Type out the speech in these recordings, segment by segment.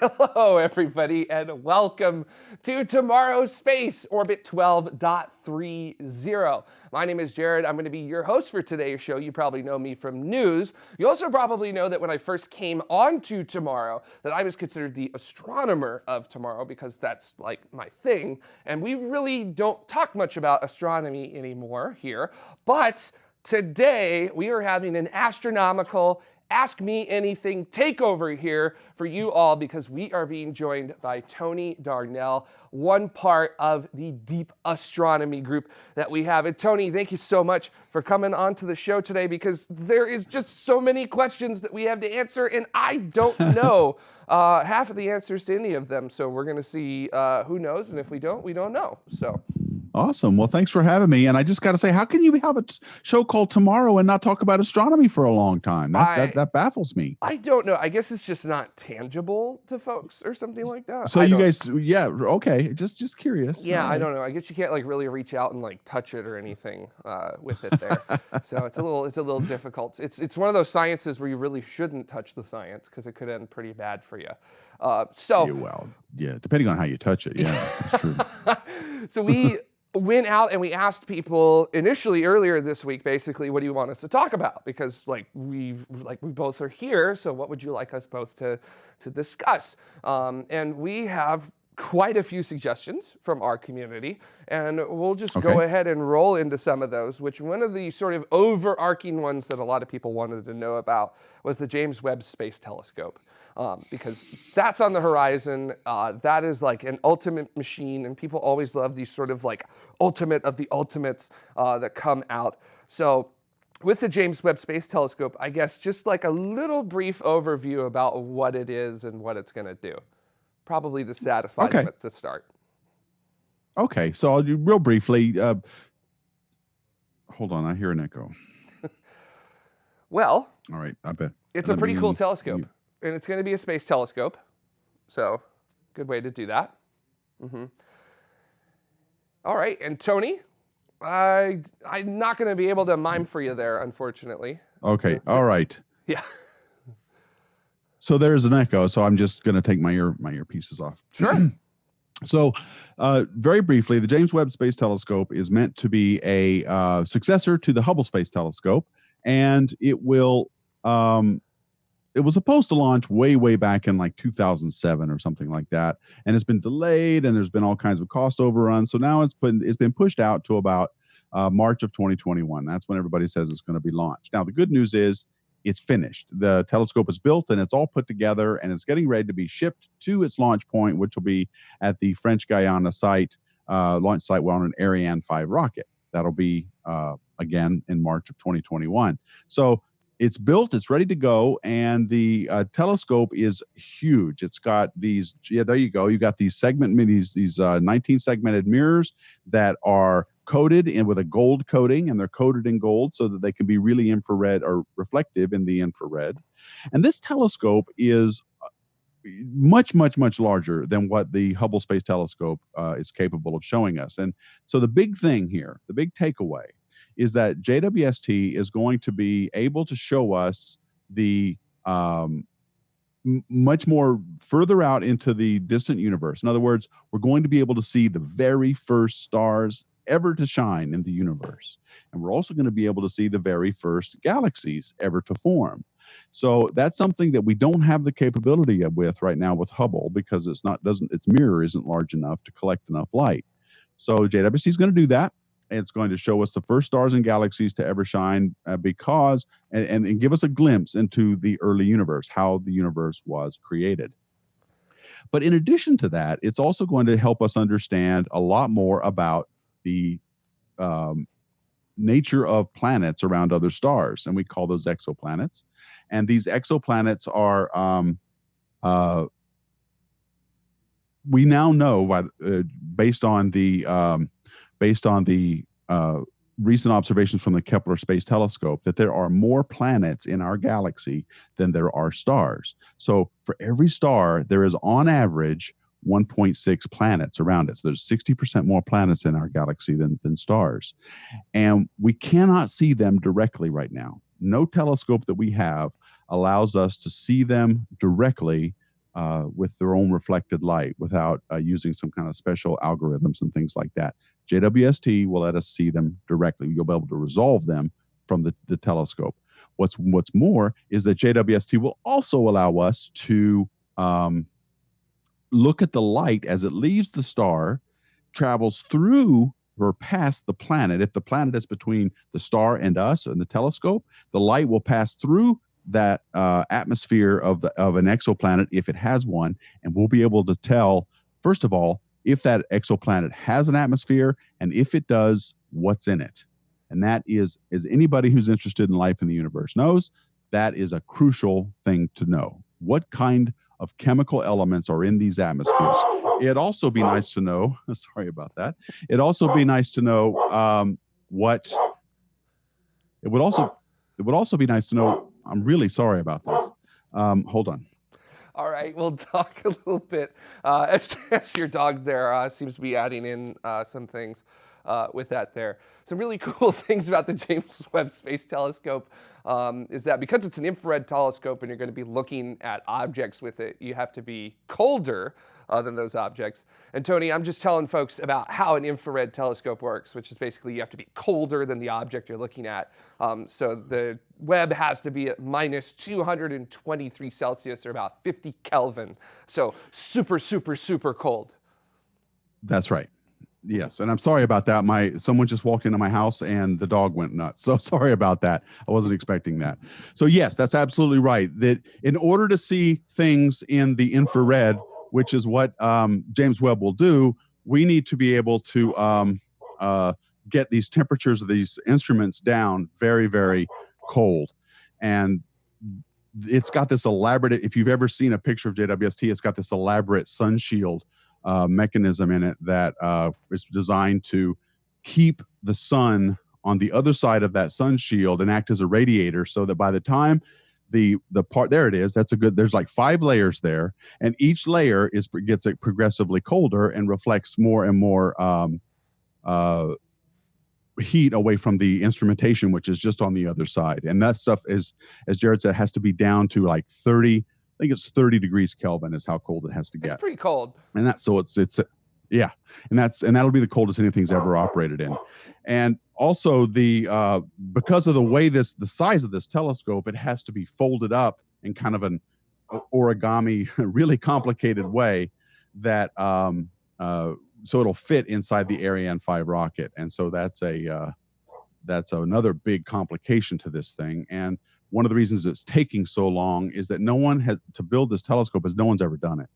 Hello, everybody, and welcome to Tomorrow's Space, Orbit 12.30. My name is Jared. I'm going to be your host for today's show. You probably know me from news. You also probably know that when I first came onto Tomorrow, that I was considered the astronomer of Tomorrow because that's like my thing. And we really don't talk much about astronomy anymore here. But today, we are having an astronomical Ask Me Anything takeover here for you all because we are being joined by Tony Darnell, one part of the deep astronomy group that we have. And Tony, thank you so much for coming on to the show today because there is just so many questions that we have to answer and I don't know uh, half of the answers to any of them. So we're going to see uh, who knows. And if we don't, we don't know. So. Awesome. Well, thanks for having me. And I just got to say, how can you have a show called Tomorrow and not talk about astronomy for a long time? That, I, that, that, baffles me. I don't know. I guess it's just not tangible to folks or something like that. So I you guys, yeah, okay. Just just curious. Yeah, right. I don't know. I guess you can't like really reach out and like touch it or anything uh, with it there. so it's a little it's a little difficult. It's it's one of those sciences where you really shouldn't touch the science because it could end pretty bad for you. Uh, so yeah, well, yeah, depending on how you touch it. Yeah, that's true. so we went out and we asked people initially earlier this week, basically, what do you want us to talk about? Because like we like we both are here, so what would you like us both to to discuss? Um, and we have quite a few suggestions from our community, and we'll just okay. go ahead and roll into some of those. Which one of the sort of overarching ones that a lot of people wanted to know about was the James Webb Space Telescope um, because that's on the horizon. Uh, that is like an ultimate machine, and people always love these sort of like ultimate of the ultimates uh, that come out. So with the James Webb Space Telescope, I guess just like a little brief overview about what it is and what it's going to do. Probably to satisfy okay. them to start. Okay, so I'll do real briefly. Uh, hold on, I hear an echo. well, all right, I bet. It's a pretty cool telescope and it's going to be a space telescope. So good way to do that. Mm -hmm. All right, and Tony, I, I'm not going to be able to mime for you there, unfortunately. Okay, all right. Yeah. so there's an echo, so I'm just going to take my ear my earpieces off. Sure. so, uh, very briefly, the James Webb Space Telescope is meant to be a uh, successor to the Hubble Space Telescope, and it will um, it was supposed to launch way way back in like 2007 or something like that and it's been delayed and there's been all kinds of cost overruns so now it's been it's been pushed out to about uh, march of 2021 that's when everybody says it's going to be launched. Now the good news is it's finished. The telescope is built and it's all put together and it's getting ready to be shipped to its launch point which will be at the french guiana site uh, launch site on an ariane 5 rocket. That'll be uh, again in march of 2021 so it's built, it's ready to go, and the uh, telescope is huge. It's got these, yeah, there you go. You got these segment, these these uh, 19 segmented mirrors that are coated in with a gold coating, and they're coated in gold so that they can be really infrared or reflective in the infrared. And this telescope is uh, much, much, much larger than what the Hubble Space Telescope uh, is capable of showing us. And so the big thing here, the big takeaway is that JWST is going to be able to show us the um, much more further out into the distant universe. In other words, we're going to be able to see the very first stars ever to shine in the universe. And we're also going to be able to see the very first galaxies ever to form. So that's something that we don't have the capability of with right now with Hubble because it's not doesn't its mirror isn't large enough to collect enough light. So JWST is going to do that it's going to show us the first stars and galaxies to ever shine uh, because and, and, and give us a glimpse into the early universe how the universe was created. But in addition to that it's also going to help us understand a lot more about the um, nature of planets around other stars and we call those exoplanets. And these exoplanets are um, uh, we now know by, uh, based on the um, based on the uh, recent observations from the Kepler Space Telescope that there are more planets in our galaxy than there are stars. So for every star, there is on average 1.6 planets around it. So there's 60% more planets in our galaxy than, than stars. And we cannot see them directly right now. No telescope that we have allows us to see them directly uh, with their own reflected light without uh, using some kind of special algorithms and things like that. JWST will let us see them directly. You'll be able to resolve them from the, the telescope. What's what's more is that JWST will also allow us to um, look at the light as it leaves the star, travels through or past the planet. If the planet is between the star and us and the telescope, the light will pass through that uh, atmosphere of the of an exoplanet if it has one, and we'll be able to tell first of all if that exoplanet has an atmosphere, and if it does, what's in it. And that is, as anybody who's interested in life in the universe knows, that is a crucial thing to know. What kind of chemical elements are in these atmospheres? It'd also be nice to know, sorry about that. It'd also be nice to know um, what, it would also, it would also be nice to know, I'm really sorry about this. Um, hold on. All right, we'll talk a little bit uh, as, your dog there uh, seems to be adding in uh, some things uh, with that there. Some really cool things about the James Webb Space Telescope um, is that because it's an infrared telescope and you're going to be looking at objects with it, you have to be colder uh, than those objects. And Tony, I'm just telling folks about how an infrared telescope works, which is basically you have to be colder than the object you're looking at. Um, so the Webb has to be at minus 223 Celsius or about 50 Kelvin. So super, super, super cold. That's right. Yes, and I'm sorry about that. My someone just walked into my house and the dog went nuts. So sorry about that. I wasn't expecting that. So yes, that's absolutely right. That in order to see things in the infrared, which is what um, James Webb will do, we need to be able to um, uh, get these temperatures of these instruments down very, very cold. And it's got this elaborate, if you've ever seen a picture of JWST, it's got this elaborate sun shield uh, mechanism in it that uh, is designed to keep the sun on the other side of that sun shield and act as a radiator so that by the time the the part there it is that's a good there's like five layers there and each layer is gets it progressively colder and reflects more and more um, uh, heat away from the instrumentation which is just on the other side. And that stuff is as jared said has to be down to like 30 i think it's 30 degrees kelvin is how cold it has to get. it's pretty cold. And that's so it's it's yeah and that's and that'll be the coldest anything's ever operated in. And also the uh, because of the way this the size of this telescope it has to be folded up in kind of an origami really complicated way that um, uh, so it'll fit inside the ariane 5 rocket. And so that's a uh, that's another big complication to this thing. And one of the reasons it's taking so long is that no one has to build this telescope as no one's ever done it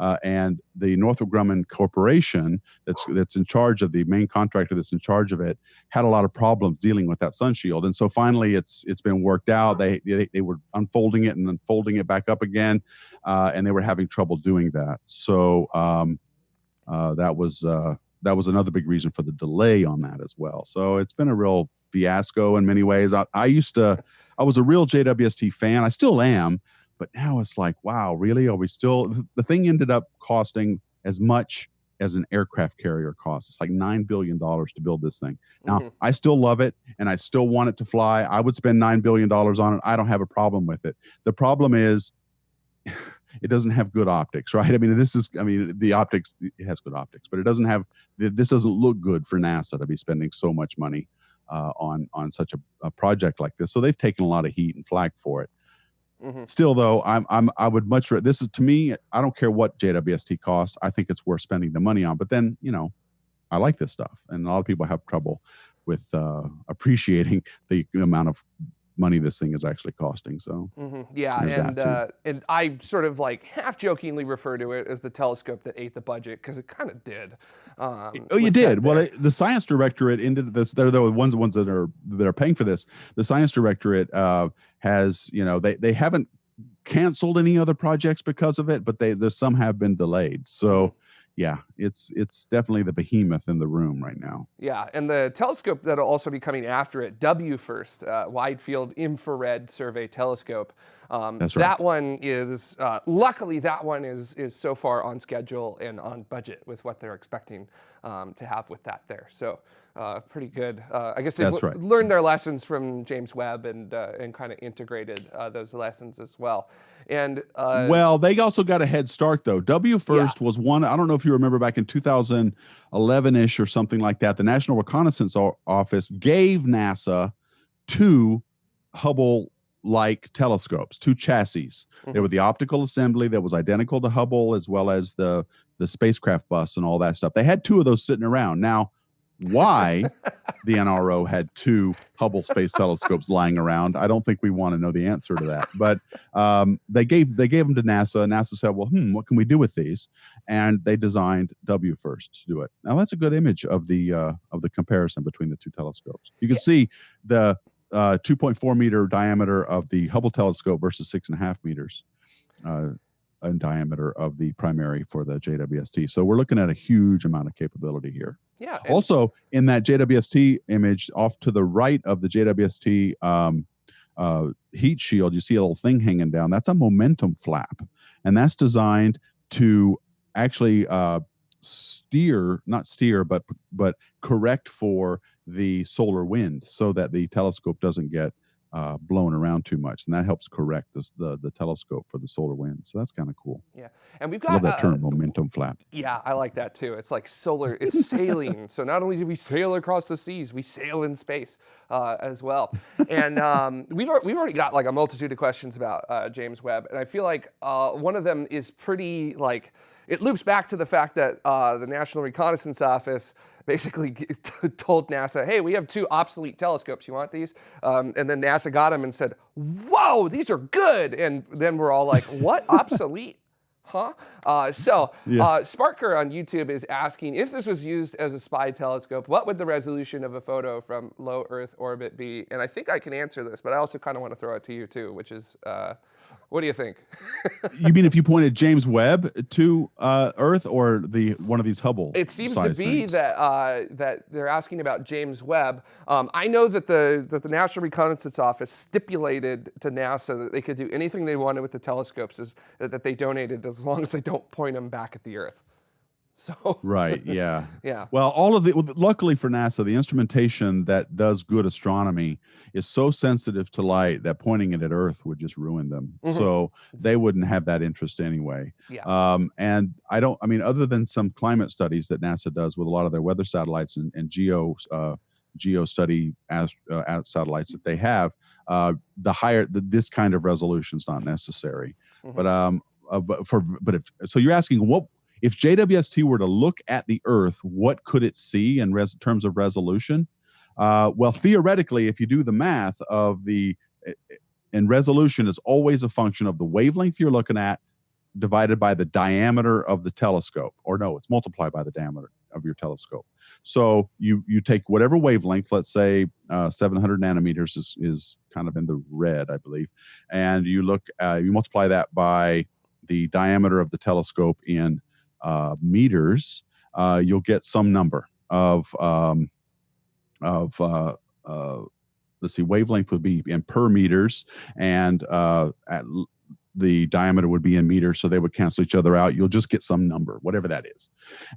uh, and the Northrop Grumman Corporation, that's that's in charge of the main contractor that's in charge of it, had a lot of problems dealing with that sun shield. And so finally, it's it's been worked out. They they, they were unfolding it and unfolding it back up again, uh, and they were having trouble doing that. So um, uh, that was uh, that was another big reason for the delay on that as well. So it's been a real fiasco in many ways. I, I used to, I was a real JWST fan. I still am. But now it's like, wow, really? Are we still? The thing ended up costing as much as an aircraft carrier costs. It's like $9 billion to build this thing. Now, mm-hmm. I still love it and I still want it to fly. I would spend $9 billion on it. I don't have a problem with it. The problem is, it doesn't have good optics, right? I mean, this is, I mean, the optics, it has good optics, but it doesn't have, this doesn't look good for NASA to be spending so much money uh, on, on such a, a project like this. So they've taken a lot of heat and flack for it. Mm-hmm. Still, though, I'm I'm I would much rather. This is to me. I don't care what JWST costs. I think it's worth spending the money on. But then, you know, I like this stuff, and a lot of people have trouble with uh, appreciating the amount of money this thing is actually costing. So mm-hmm. yeah, and uh, and I sort of like half jokingly refer to it as the telescope that ate the budget because it kind of did. Um, oh, you did. Well, it, the science directorate ended this. They're the ones ones that are that are paying for this. The science directorate uh, has you know they they haven't canceled any other projects because of it, but they there's some have been delayed. So mm-hmm yeah, it's it's definitely the behemoth in the room right now. Yeah, and the telescope that'll also be coming after it, WFIRST, uh, Wide Field Infrared Survey Telescope. Um, That's right. That one is uh, luckily that one is is so far on schedule and on budget with what they're expecting um, to have with that there. So uh, pretty good. Uh, I guess they've That's right. learned their lessons from James Webb and uh, and kind of integrated uh, those lessons as well. And uh, Well, they also got a head start though. WFIRST was one. I don't know if you remember back in 2011 ish or something like that. The National Reconnaissance Office gave NASA two Hubble like telescopes, two chassis. They Mhm. were the optical assembly that was identical to Hubble, as well as the the spacecraft bus and all that stuff. They had two of those sitting around. Now, why the NRO had two Hubble Space Telescopes lying around, I don't think we want to know the answer to that. But um, they gave they gave them to NASA. NASA said, "Well, hmm, what can we do with these?" And they designed WFIRST to do it. Now that's a good image of the uh, of the comparison between the two telescopes. You can Yeah. see the uh, 2.4 meter diameter of the Hubble telescope versus six and a half meters. Uh, in diameter of the primary for the JWST. So we're looking at a huge amount of capability here. Yeah, Also, in that JWST image, off to the right of the JWST um, uh, heat shield, you see a little thing hanging down. That's a momentum flap, and that's designed to actually uh, steer, not steer, but but correct for the solar wind, so that the telescope doesn't get uh, blown around too much, and that helps correct this, the the telescope for the solar wind. So that's kind of cool. Yeah, and we've I love got that uh, term, momentum flap. Yeah, I like that too. It's like solar, it's sailing. so not only do we sail across the seas, we sail in space uh, as well. And um, we've, we've already got like a multitude of questions about uh, James Webb. And I feel like uh, one of them is pretty like, it loops back to the fact that uh, the National Reconnaissance Office basically told NASA, hey, we have two obsolete telescopes. You want these? Um, and then NASA got them and said, whoa, these are good. And then we're all like, what? obsolete? Huh? Uh, so, Yeah. uh, Sparker on YouTube is asking if this was used as a spy telescope, what would the resolution of a photo from low Earth orbit be? And I think I can answer this, but I also kind of want to throw it to you too, which is, uh, what do you think? you mean if you pointed James Webb to uh, Earth or the one of these Hubble? It seems to be things? that uh, that they're asking about James Webb. Um, I know that the that the National Reconnaissance Office stipulated to NASA that they could do anything they wanted with the telescopes as, that they donated, as long as they don't point them back at the Earth. So Right. Yeah. yeah, Well, all of the luckily for NASA, the instrumentation that does good astronomy is so sensitive to light that pointing it at Earth would just ruin them. Mhm. So they wouldn't have that interest anyway. Yeah. Um, and I don't. I mean, other than some climate studies that NASA does with a lot of their weather satellites and, and geo uh, geo study as, uh, satellites that they have, uh, the higher the, this kind of resolution is not necessary. Mhm. But um, uh, but for but if so, you're asking what if JWST were to look at the Earth, what could it see in terms of resolution? Uh, well, theoretically, if you do the math of the eh, eh, and resolution is always a function of the wavelength you're looking at divided by the diameter of the telescope, or no, it's multiplied by the diameter of your telescope. So you you take whatever wavelength, let's say uh, 700 nanometers is is kind of in the red, I believe, and you look uh, you multiply that by the diameter of the telescope in uh, meters, uh, you'll get some number of um, of uh, uh, let's see, wavelength would be in per meters, and uh, at the diameter would be in meters, so they would cancel each other out. You'll just get some number, whatever that is,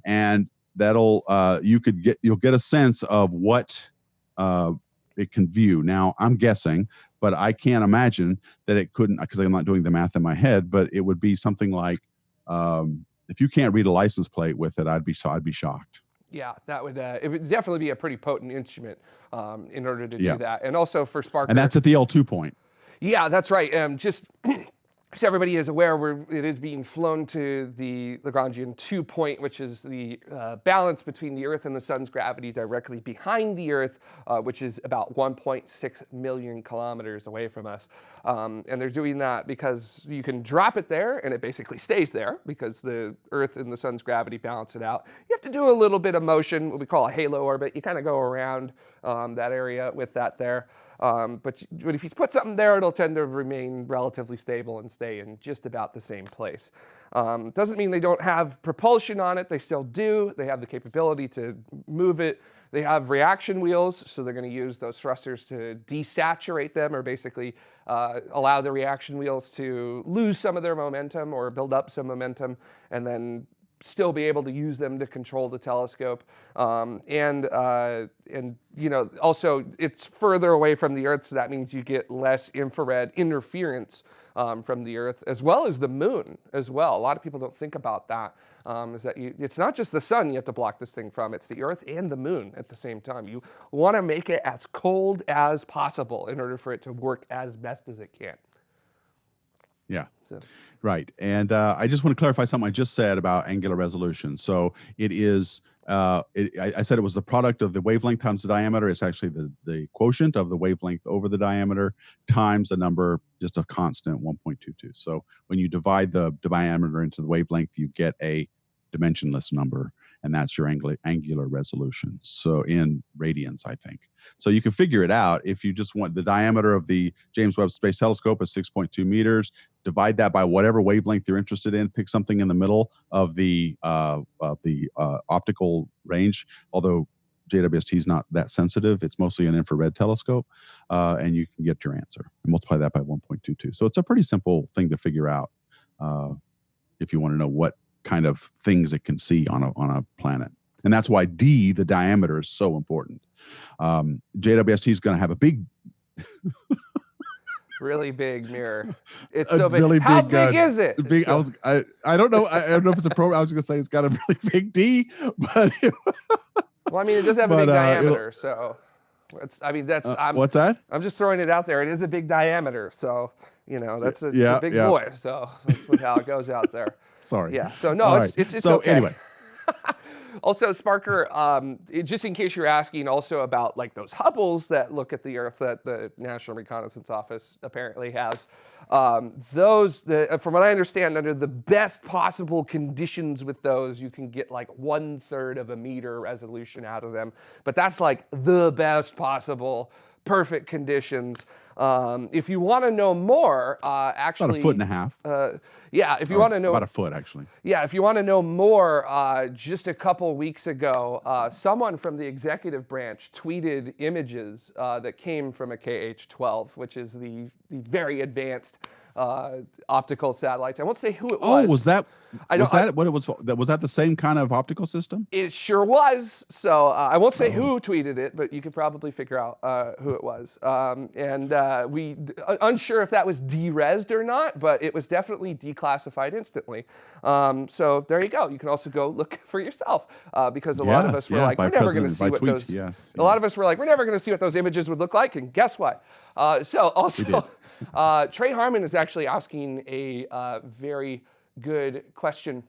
and that'll uh, you could get you'll get a sense of what uh, it can view. Now, I'm guessing, but I can't imagine that it couldn't because I'm not doing the math in my head. But it would be something like um, if you can't read a license plate with it, I'd be so I'd be shocked. yeah, that would uh, it would definitely be a pretty potent instrument um, in order to Yeah. do that. And also for spark. And that's at the L2 point. Yeah, that's right. Um, just so everybody is aware, it is being flown to the Lagrangian two point, which is the uh, balance between the Earth and the Sun's gravity directly behind the Earth, uh, which is about 1.6 million kilometers away from us. Um, and they're doing that because you can drop it there and it basically stays there because the Earth and the Sun's gravity balance it out. You have to do a little bit of motion, what we call a halo orbit. You kind of go around um, that area with that there. Um, but, but if you put something there, it'll tend to remain relatively stable and stay in just about the same place. Um, doesn't mean they don't have propulsion on it. They still do. They have the capability to move it. They have reaction wheels, so they're going to use those thrusters to desaturate them or basically uh, allow the reaction wheels to lose some of their momentum or build up some momentum and then still be able to use them to control the telescope. Um, and, uh, and, you know, also it's further away from the Earth, so that means you get less infrared interference um, from the Earth, as well as the moon as well. A lot of people don't think about that. Um, is that you, it's not just the sun you have to block this thing from, it's the Earth and the moon at the same time. You want to make it as cold as possible in order for it to work as best as it can. Yeah. So. Right. And uh, I just want to clarify something I just said about angular resolution. So it is, uh, it, I, I, said it was the product of the wavelength times the diameter. It's actually the, the quotient of the wavelength over the diameter times the number, just a constant 1.22. So when you divide the diameter into the wavelength, you get a dimensionless number and that's your angular, resolution. So in radians, I think. So you can figure it out if you just want the diameter of the James Webb Space Telescope is 6.2 meters. Divide that by whatever wavelength you're interested in. Pick something in the middle of the uh, of the uh, optical range. Although JWST is not that sensitive, it's mostly an infrared telescope, uh, and you can get your answer. And multiply that by 1.22. So it's a pretty simple thing to figure out uh, if you want to know what kind of things it can see on a on a planet. And that's why D, the diameter, is so important. Um, JWST is going to have a big, really big mirror. It's so big. Really How big, big uh, is it? Big. So, I was. I. I don't know. I, I, don't know if it's a pro. I was going to say it's got a really big D, but. well, I mean, it does have a big uh, diameter, so. It's, I mean, that's. Uh, I'm, what's that? I'm just throwing it out there. It is a big diameter, so you know that's a, yeah, a big yeah. boy. So that's how it goes out there. Sorry. Yeah. So no, it's, right. it's, it's so okay. anyway. also, Sparker, um, just in case you're asking, also about like those Hubbles that look at the Earth that the National Reconnaissance Office apparently has. Um, those, the, from what I understand, under the best possible conditions with those, you can get like one third of a meter resolution out of them. But that's like the best possible, perfect conditions. Um, if you want to know more, uh, actually, about a foot and a half. Uh, yeah, if you want to know about a foot, actually. Yeah, if you want to know more, uh, just a couple weeks ago, uh, someone from the executive branch tweeted images uh, that came from a KH-12, which is the the very advanced uh, optical satellites. I won't say who it oh, was. Oh, was that? I was that I, what it was? Was that the same kind of optical system? It sure was. So uh, I won't say oh. who tweeted it, but you could probably figure out uh, who it was. Um, and uh, we unsure if that was deresed or not, but it was definitely declassified instantly. Um, so there you go. You can also go look for yourself uh, because a yeah, lot of us were yeah, like, we're never going to see what tweet, those. Yes, a lot of us were like, we're never going to see what those images would look like, and guess what? Uh, so also. Uh, Trey Harmon is actually asking a uh, very good question,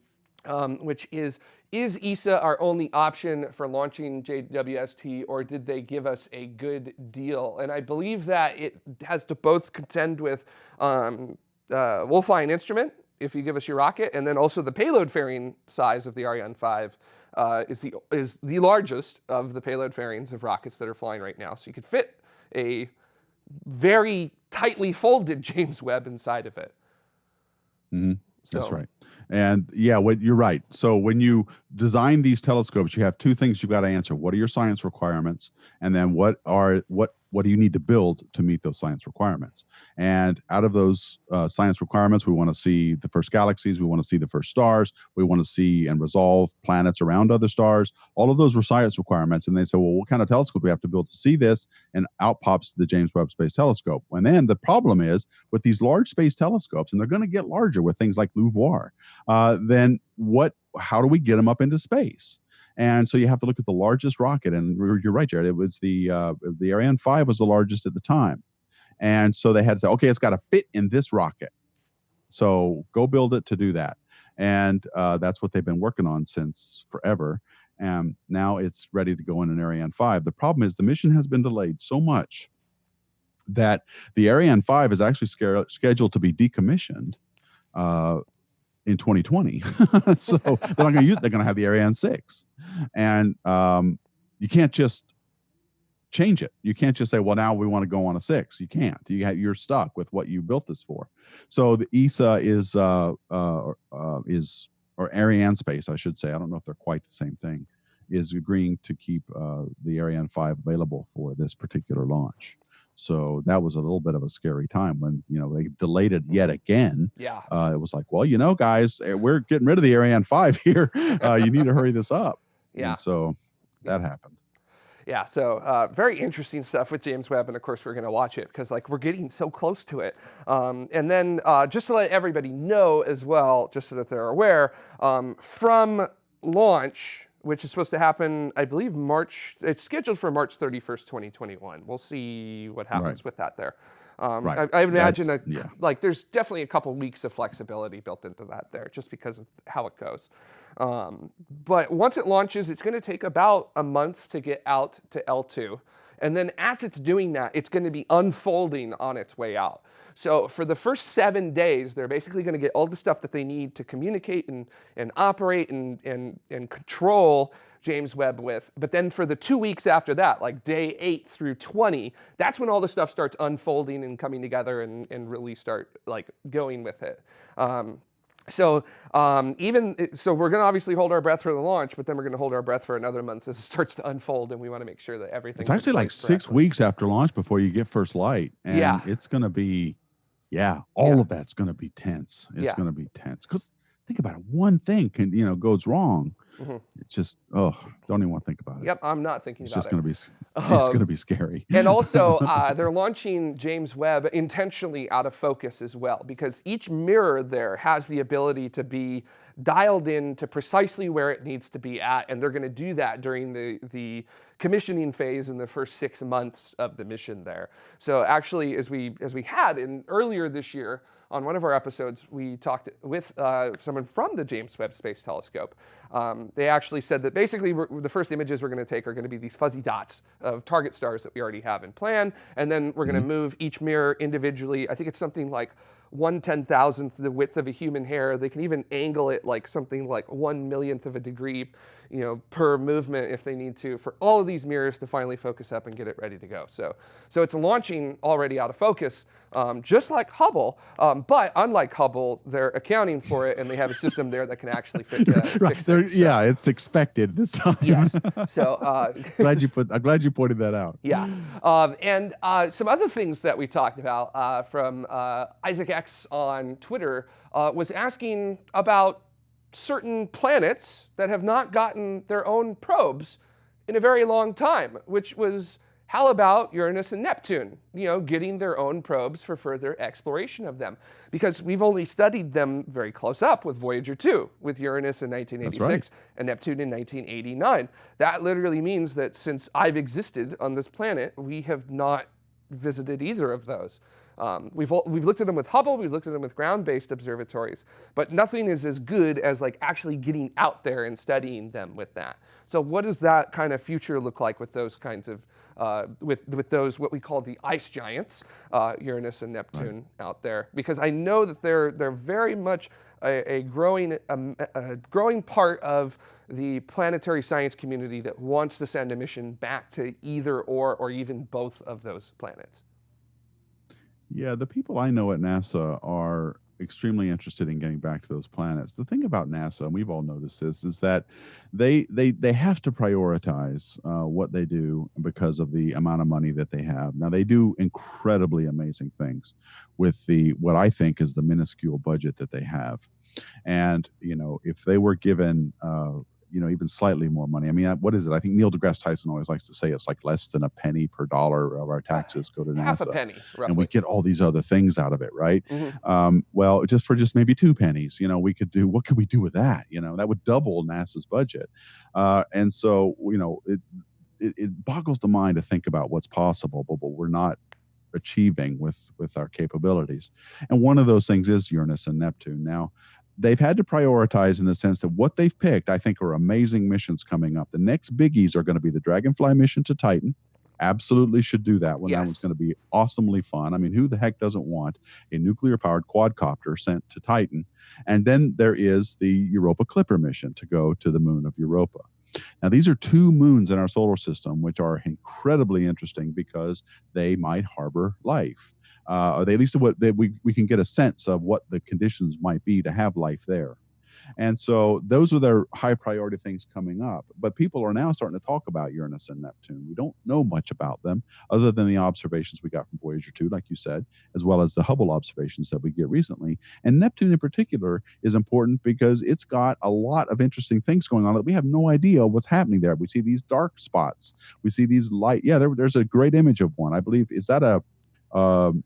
um, which is, is ESA our only option for launching JWST, or did they give us a good deal? And I believe that it has to both contend with um, uh, we'll fly an instrument if you give us your rocket, and then also the payload fairing size of the Ariane 5 uh, is, the, is the largest of the payload fairings of rockets that are flying right now. So you could fit a very tightly folded James Webb inside of it. Mm-hmm. So. That's right. And yeah, what you're right. So when you design these telescopes, you have two things you've got to answer. What are your science requirements? And then what are what what do you need to build to meet those science requirements? And out of those uh, science requirements, we want to see the first galaxies, we want to see the first stars, we want to see and resolve planets around other stars. All of those were science requirements. And they said, well, what kind of telescope do we have to build to see this? And out pops the James Webb Space Telescope. And then the problem is with these large space telescopes, and they're going to get larger with things like LUVOIR, uh, then what? How do we get them up into space? And so you have to look at the largest rocket. And you're right, Jared. It was the uh, the Ariane 5 was the largest at the time. And so they had to say, okay, it's got to fit in this rocket. So go build it to do that. And uh, that's what they've been working on since forever. And now it's ready to go in an Ariane 5. The problem is the mission has been delayed so much that the Ariane 5 is actually scheduled to be decommissioned uh, in 2020. so they're not going to use. They're going to have the Ariane 6, and um, you can't just change it. You can't just say, "Well, now we want to go on a six. You can't. You have, you're stuck with what you built this for. So the ESA is uh, uh, uh, is or Ariane Space, I should say. I don't know if they're quite the same thing. Is agreeing to keep uh, the Ariane 5 available for this particular launch. So that was a little bit of a scary time when you know they delayed it yet again. Yeah. Uh, it was like, well, you know, guys, eh, we're getting rid of the Ariane five here. Uh, you need to hurry this up. Yeah. And so that happened. Yeah, so uh, very interesting stuff with James Webb, and of course we're going to watch it because like we're getting so close to it. Um, and then uh, just to let everybody know as well, just so that they're aware, um, from launch, which is supposed to happen, I believe March. It's scheduled for March 31st, 2021. We'll see what happens Right. with that there. Um, Right. I, I imagine a, yeah. like there's definitely a couple weeks of flexibility built into that there, just because of how it goes. Um, but once it launches, it's going to take about a month to get out to L2. And then as it's doing that, it's going to be unfolding on its way out. So for the first seven days, they're basically going to get all the stuff that they need to communicate and, and operate and, and, and control James Webb with. But then for the two weeks after that, like day eight through 20, that's when all the stuff starts unfolding and coming together and, and really start like going with it. Um, so um, even so, we're going to obviously hold our breath for the launch, but then we're going to hold our breath for another month as it starts to unfold, and we want to make sure that everything. It's actually like six weeks after launch before you get first light, and Yeah. it's going to be, yeah, all Yeah. of that's going to be tense. It's Yeah. going to be tense because think about it, one thing can you know goes wrong. Mhm. It's just oh, don't even want to think about it. Yep, I'm not thinking It's about just it. going to be it's Um, going to be scary. and also, uh, they're launching James Webb intentionally out of focus as well, because each mirror there has the ability to be dialed in to precisely where it needs to be at, and they're going to do that during the the commissioning phase in the first six months of the mission there. So actually, as we as we had in earlier this year on one of our episodes, we talked with uh, someone from the James Webb Space Telescope. Um, they actually said that basically we're, the first images we're going to take are going to be these fuzzy dots of target stars that we already have in plan, and then we're going to move each mirror individually. I think it's something like one ten thousandth the width of a human hair. They can even angle it like something like one millionth of a degree, you know, per movement if they need to, for all of these mirrors to finally focus up and get it ready to go. So, so it's launching already out of focus, um, just like Hubble. Um, but unlike Hubble, they're accounting for it, and they have a system there that can actually fit, uh, right it. So, yeah, it's expected this time. Yes. So. Uh, glad you put. I'm glad you pointed that out. Yeah. Um, and uh, some other things that we talked about uh, from uh, Isaac X on Twitter uh, was asking about certain planets that have not gotten their own probes in a very long time, which was how about Uranus and Neptune, you know, getting their own probes for further exploration of them? Because we've only studied them very close up with Voyager 2, with Uranus in 1986 and Neptune in 1989. That literally means that since I've existed on this planet, we have not visited either of those. Um, we've, we've looked at them with Hubble, we've looked at them with ground-based observatories, but nothing is as good as like actually getting out there and studying them with that. So what does that kind of future look like with those kinds of, uh, with, with those what we call the ice giants, uh, Uranus and Neptune out there? Because I know that they're, they're very much a, a growing, um, a growing part of the planetary science community that wants to send a mission back to either or, or even both of those planets. Yeah, the people I know at NASA are extremely interested in getting back to those planets. The thing about NASA, and we've all noticed this, is that they they they have to prioritize uh, what they do because of the amount of money that they have. Now they do incredibly amazing things with the what I think is the minuscule budget that they have, and you know if they were given. Uh, you know, even slightly more money. I mean, uh, what is it? I think Neil deGrasse Tyson always likes to say it's like less than a penny per dollar of our taxes go to NASA Half a penny, roughly. and we get all these other things out of it, right? Mhm. Um, well, just for just maybe two pennies, you know, we could do what could we do with that? You know, that would double NASA's budget, uh, and so you know, it, it it boggles the mind to think about what's possible, but, but we're not achieving with with our capabilities. And one of those things is Uranus and Neptune. Now, they've had to prioritize in the sense that what they've picked, I think, are amazing missions coming up. The next biggies are going to be the Dragonfly mission to Titan. Absolutely should do that one. That Yes. one's going to be awesomely fun. I mean, who the heck doesn't want a nuclear powered quadcopter sent to Titan? And then there is the Europa Clipper mission to go to the moon of Europa. Now, these are two moons in our solar system, which are incredibly interesting because they might harbor life. Uh, or they, at least what they, we, we can get a sense of what the conditions might be to have life there. And so those are their high priority things coming up. But people are now starting to talk about Uranus and Neptune. We don't know much about them other than the observations we got from Voyager 2, like you said, as well as the Hubble observations that we get recently. And Neptune in particular is important because it's got a lot of interesting things going on that we have no idea what's happening there. We see these dark spots. We see these light. Yeah, there, there's a great image of one. I believe is that a um,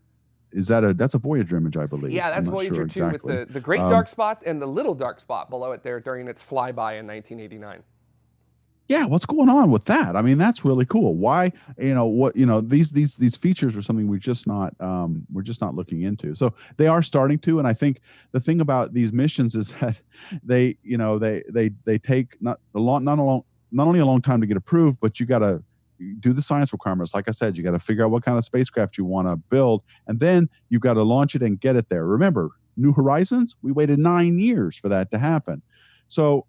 is that a that's a Voyager image, I believe. Yeah, that's Voyager sure 2 exactly. with the, the great um, dark spots and the little dark spot below it there during its flyby in 1989 yeah what's going on with that i mean that's really cool why you know what you know these these these features are something we're just not um, we're just not looking into so they are starting to and i think the thing about these missions is that they you know they they they take not a long not a long not only a long time to get approved but you got to do the science requirements. Like I said, you got to figure out what kind of spacecraft you want to build, and then you've got to launch it and get it there. Remember, New Horizons, we waited nine years for that to happen. So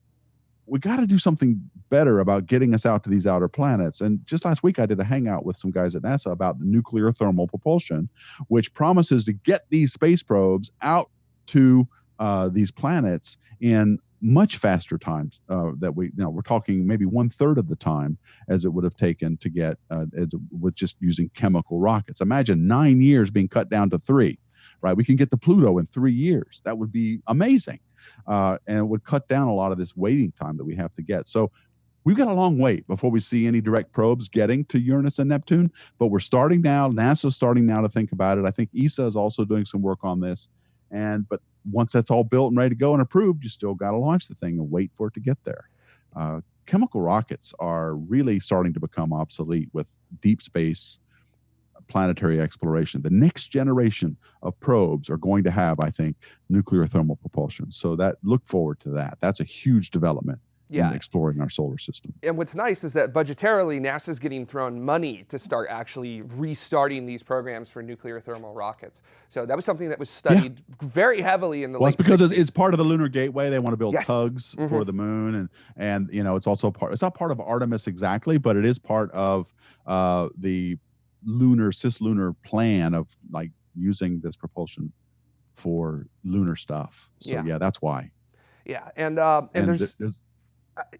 we got to do something better about getting us out to these outer planets. And just last week, I did a hangout with some guys at NASA about nuclear thermal propulsion, which promises to get these space probes out to uh, these planets in much faster times uh, that we you know we're talking maybe one third of the time as it would have taken to get uh, as with just using chemical rockets. Imagine nine years being cut down to three right? We can get to pluto in three years. That would be amazing uh, and it would cut down a lot of this waiting time that we have to get. So we've got a long wait before we see any direct probes getting to uranus and neptune but we're starting now nasa's starting now to think about it. I think esa is also doing some work on this and but once that's all built and ready to go and approved, you still got to launch the thing and wait for it to get there. Uh, chemical rockets are really starting to become obsolete with deep space planetary exploration. The next generation of probes are going to have, I think, nuclear thermal propulsion. So that look forward to that. That's a huge development yeah. exploring our solar system. And what's nice is that budgetarily, NASA's getting thrown money to start actually restarting these programs for nuclear thermal rockets. So that was something that was studied yeah. very heavily in the last. well, late it's because 60s. it's part of the lunar gateway. They want to build yes. tugs mm -hmm. for the moon, and and you know it's also part. It's not part of Artemis exactly, but it is part of uh, the lunar cislunar plan of like using this propulsion for lunar stuff. So yeah, yeah that's why. Yeah, and uh, and, and there's, there's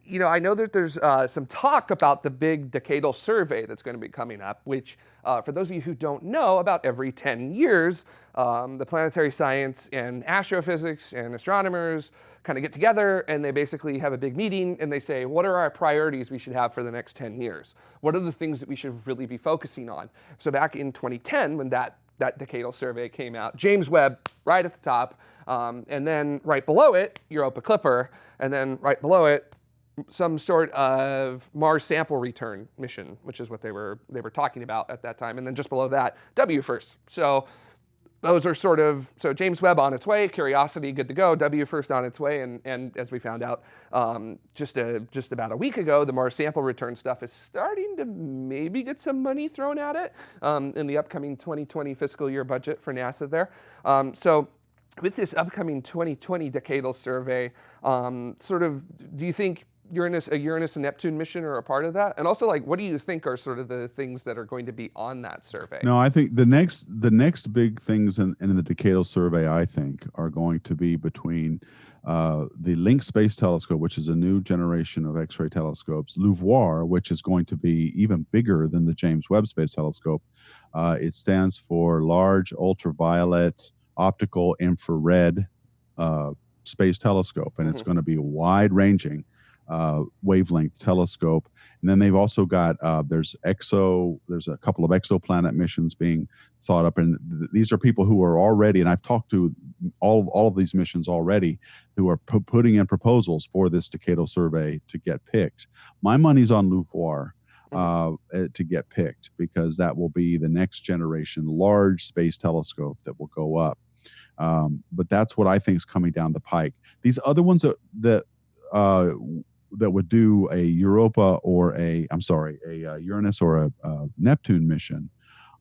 you know, I know that there's uh, some talk about the big decadal survey that's going to be coming up, which, uh, for those of you who don't know, about every 10 years, um, the planetary science and astrophysics and astronomers kind of get together and they basically have a big meeting and they say, what are our priorities we should have for the next 10 years? What are the things that we should really be focusing on? So back in 2010, when that, that decadal survey came out, James Webb right at the top, um, and then right below it, Europa Clipper, and then right below it, some sort of Mars sample return mission, which is what they were they were talking about at that time. And then just below that, WFIRST. So those are sort of, so James Webb on its way, Curiosity good to go, WFIRST on its way, and, and as we found out um, just, a, just about a week ago, the Mars sample return stuff is starting to maybe get some money thrown at it um, in the upcoming 2020 fiscal year budget for NASA there. Um, so with this upcoming 2020 decadal survey, um, sort of, do you think Uranus, a Uranus and Neptune mission are a part of that? And also, like, what do you think are sort of the things that are going to be on that survey? No, I think the next the next big things in, in the decadal survey, I think, are going to be between uh, the Lynx Space Telescope, which is a new generation of X-ray telescopes, LUVOIR, which is going to be even bigger than the James Webb Space Telescope. Uh, it stands for Large Ultraviolet Optical Infrared uh, Space Telescope, and mm -hmm. it's mm-hmm. going to be wide-ranging uh, wavelength telescope. And then they've also got uh, there's exo there's a couple of exoplanet missions being thought up, and th- these are people who are already. And I've talked to all all of these missions already who are p- putting in proposals for this decadal survey to get picked. My money's on LUVOIR. Mm-hmm. Uh, eh, to get picked because that will be the next generation large space telescope that will go up. Um, but that's what I think is coming down the pike. These other ones that, that uh, that would do a Europa or a I'm sorry a, uh, Uranus or a, a Neptune mission,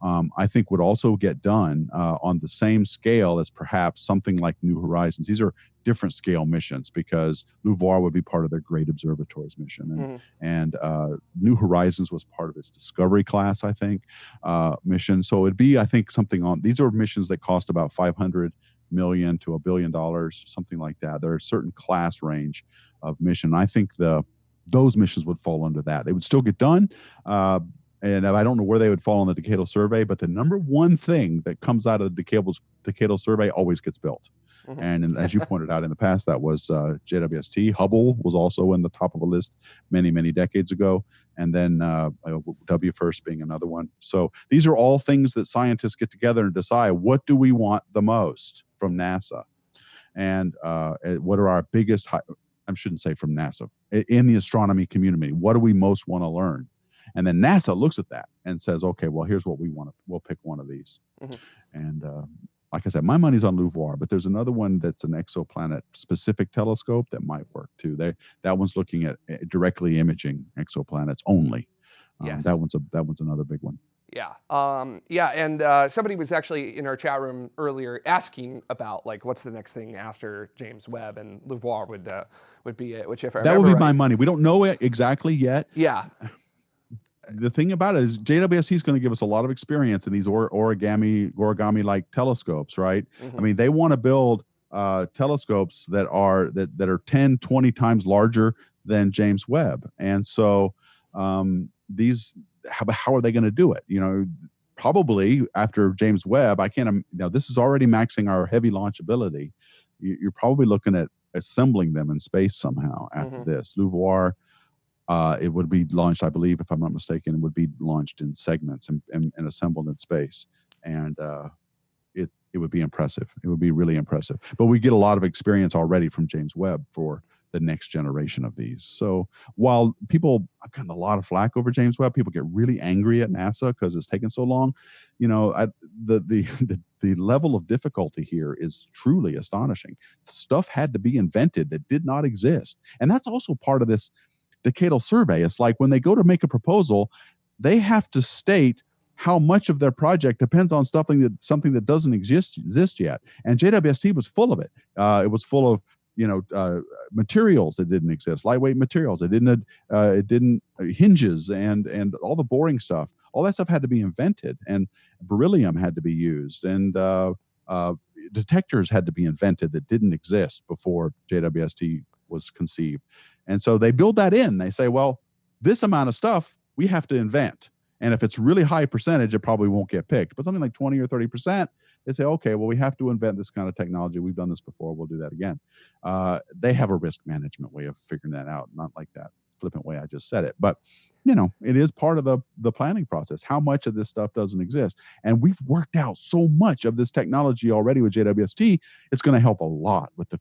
um, I think would also get done uh, on the same scale as perhaps something like New Horizons. These are different scale missions because LUVOIR would be part of their Great Observatories mission, and, mm-hmm. and uh, New Horizons was part of its Discovery class, I think, uh, mission. So it'd be, I think, something on. These are missions that cost about 500 million to a billion dollars, something like that. There are a certain class range of mission. I think the those missions would fall under that. They would still get done, uh, and I don't know where they would fall on the decadal survey. But the number one thing that comes out of the decadal decadal survey always gets built. Mm-hmm. And, as you pointed out in the past, that was uh, JWST. Hubble was also in the top of a list many, many decades ago. And then uh, first being another one. So these are all things that scientists get together and decide what do we want the most from NASA? And uh, eh, what are our biggest, I shouldn't say from NASA, in the astronomy community, what do we most want to learn? And then NASA looks at that and says, okay, well, here's what we want to, we'll pick one of these. Mm-hmm. And uh, like I said, my money's on LUVOIR, but there's another one that's an exoplanet specific telescope that might work too. They, that one's looking at eh, directly imaging exoplanets only. Um, yes. That one's a that one's another big one. Yeah, um, yeah, and uh, somebody was actually in our chat room earlier asking about like what's the next thing after James Webb, and LUVOIR would uh, would be it. Which if I that would be right, my money. We don't know it exactly yet. Yeah, the thing about it is JWST is going to give us a lot of experience in these or, origami origami like telescopes, right? Mm-hmm. I mean, they want to build uh, telescopes that are that that are 10, 20 times larger than James Webb, and so um, these how, how are they going to do it? You know, probably after James Webb, I can't. Now this is already maxing our heavy launch ability. You're probably looking at assembling them in space somehow after mm-hmm. this. LUVOIR uh, it would be launched, I believe, if I'm not mistaken, it would be launched in segments and, and, and assembled in space. And uh, it, it would be impressive. It would be really impressive. But we get a lot of experience already from James Webb for the next generation of these. So while people I've gotten a lot of flack over James Webb, people get really angry at NASA because it's taken so long. You know, I, the, the the the level of difficulty here is truly astonishing. Stuff had to be invented that did not exist, and that's also part of this decadal survey. It's like when they go to make a proposal, they have to state how much of their project depends on something that something that doesn't exist exist yet. And JWST was full of it. Uh, it was full of you know uh, materials that didn't exist, lightweight materials. It didn't uh, it didn't uh, hinges and and all the boring stuff. All that stuff had to be invented, and beryllium had to be used, and uh, uh, detectors had to be invented that didn't exist before JWST was conceived. And so they build that in. They say, well, this amount of stuff we have to invent. And if it's really high percentage, it probably won't get picked. But something like 20 or 30%, they say, okay, well, we have to invent this kind of technology. We've done this before. We'll do that again. Uh, they have a risk management way of figuring that out, not like that flippant way I just said it. But you know, it is part of the the planning process. How much of this stuff doesn't exist? And we've worked out so much of this technology already with JWST. It's going to help a lot with the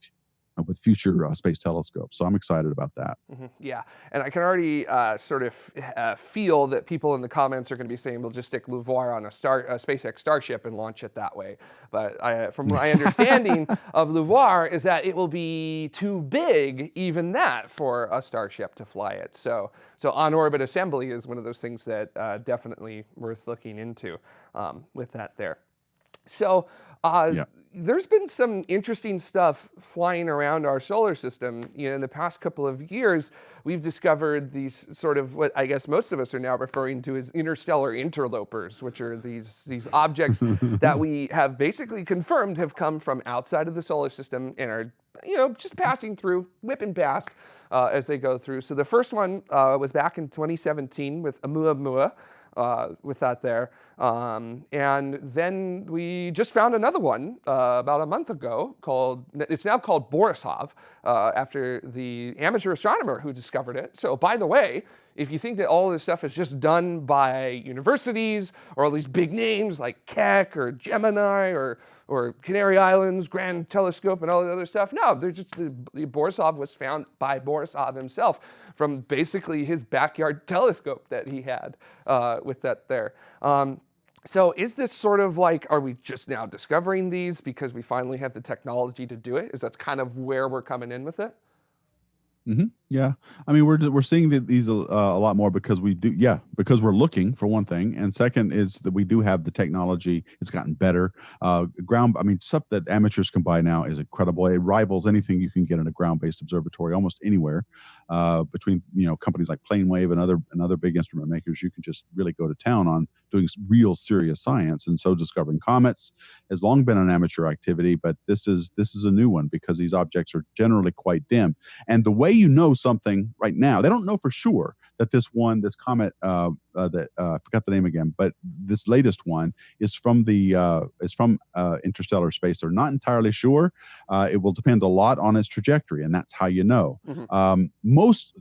with future uh, space telescopes. So I'm excited about that. Mm-hmm. Yeah, and I can already uh, sort of uh, feel that people in the comments are going to be saying, "We'll just stick LUVOIR on a star, a SpaceX Starship and launch it that way." But I, from my understanding of LUVOIR is that it will be too big, even that, for a Starship to fly it. So, so on-orbit assembly is one of those things that uh, definitely worth looking into um, with that there. So uh, yeah. there's been some interesting stuff flying around our solar system. You know, in the past couple of years, we've discovered these sort of what I guess most of us are now referring to as interstellar interlopers, which are these these objects that we have basically confirmed have come from outside of the solar system and are you know just passing through, whipping past uh, as they go through. So the first one uh, was back in 2017 with Oumuamua uh, with that there. Um, and then we just found another one uh, about a month ago called, it's now called Borisov uh, after the amateur astronomer who discovered it. So by the way, if you think that all this stuff is just done by universities or all these big names like Keck or Gemini or, or Canary Islands, Grand Telescope and all the other stuff, no, they're just, the, the Borisov was found by Borisov himself from basically his backyard telescope that he had uh, with that there. Um, so is this sort of like, are we just now discovering these because we finally have the technology to do it? Is that's kind of where we're coming in with it? Mm -hmm. Yeah, I mean we're we're seeing these uh, a lot more because we do yeah because we're looking for one thing. And second is that we do have the technology. It's gotten better. Uh, ground I mean stuff that amateurs can buy now is incredible. It rivals anything you can get in a ground based observatory almost anywhere. Uh, between you know companies like Planewave and other and other big instrument makers you can just really go to town on doing real serious science and so discovering comets. Has long been an amateur activity but this is this is a new one because these objects are generally quite dim. And the way you know something right now. They don't know for sure that this one, this comet, uh, uh, that uh, I forgot the name again, but this latest one is from the uh, is from uh, interstellar space. They're not entirely sure. Uh, it will depend a lot on its trajectory, and that's how you know. Mm-hmm. Um, most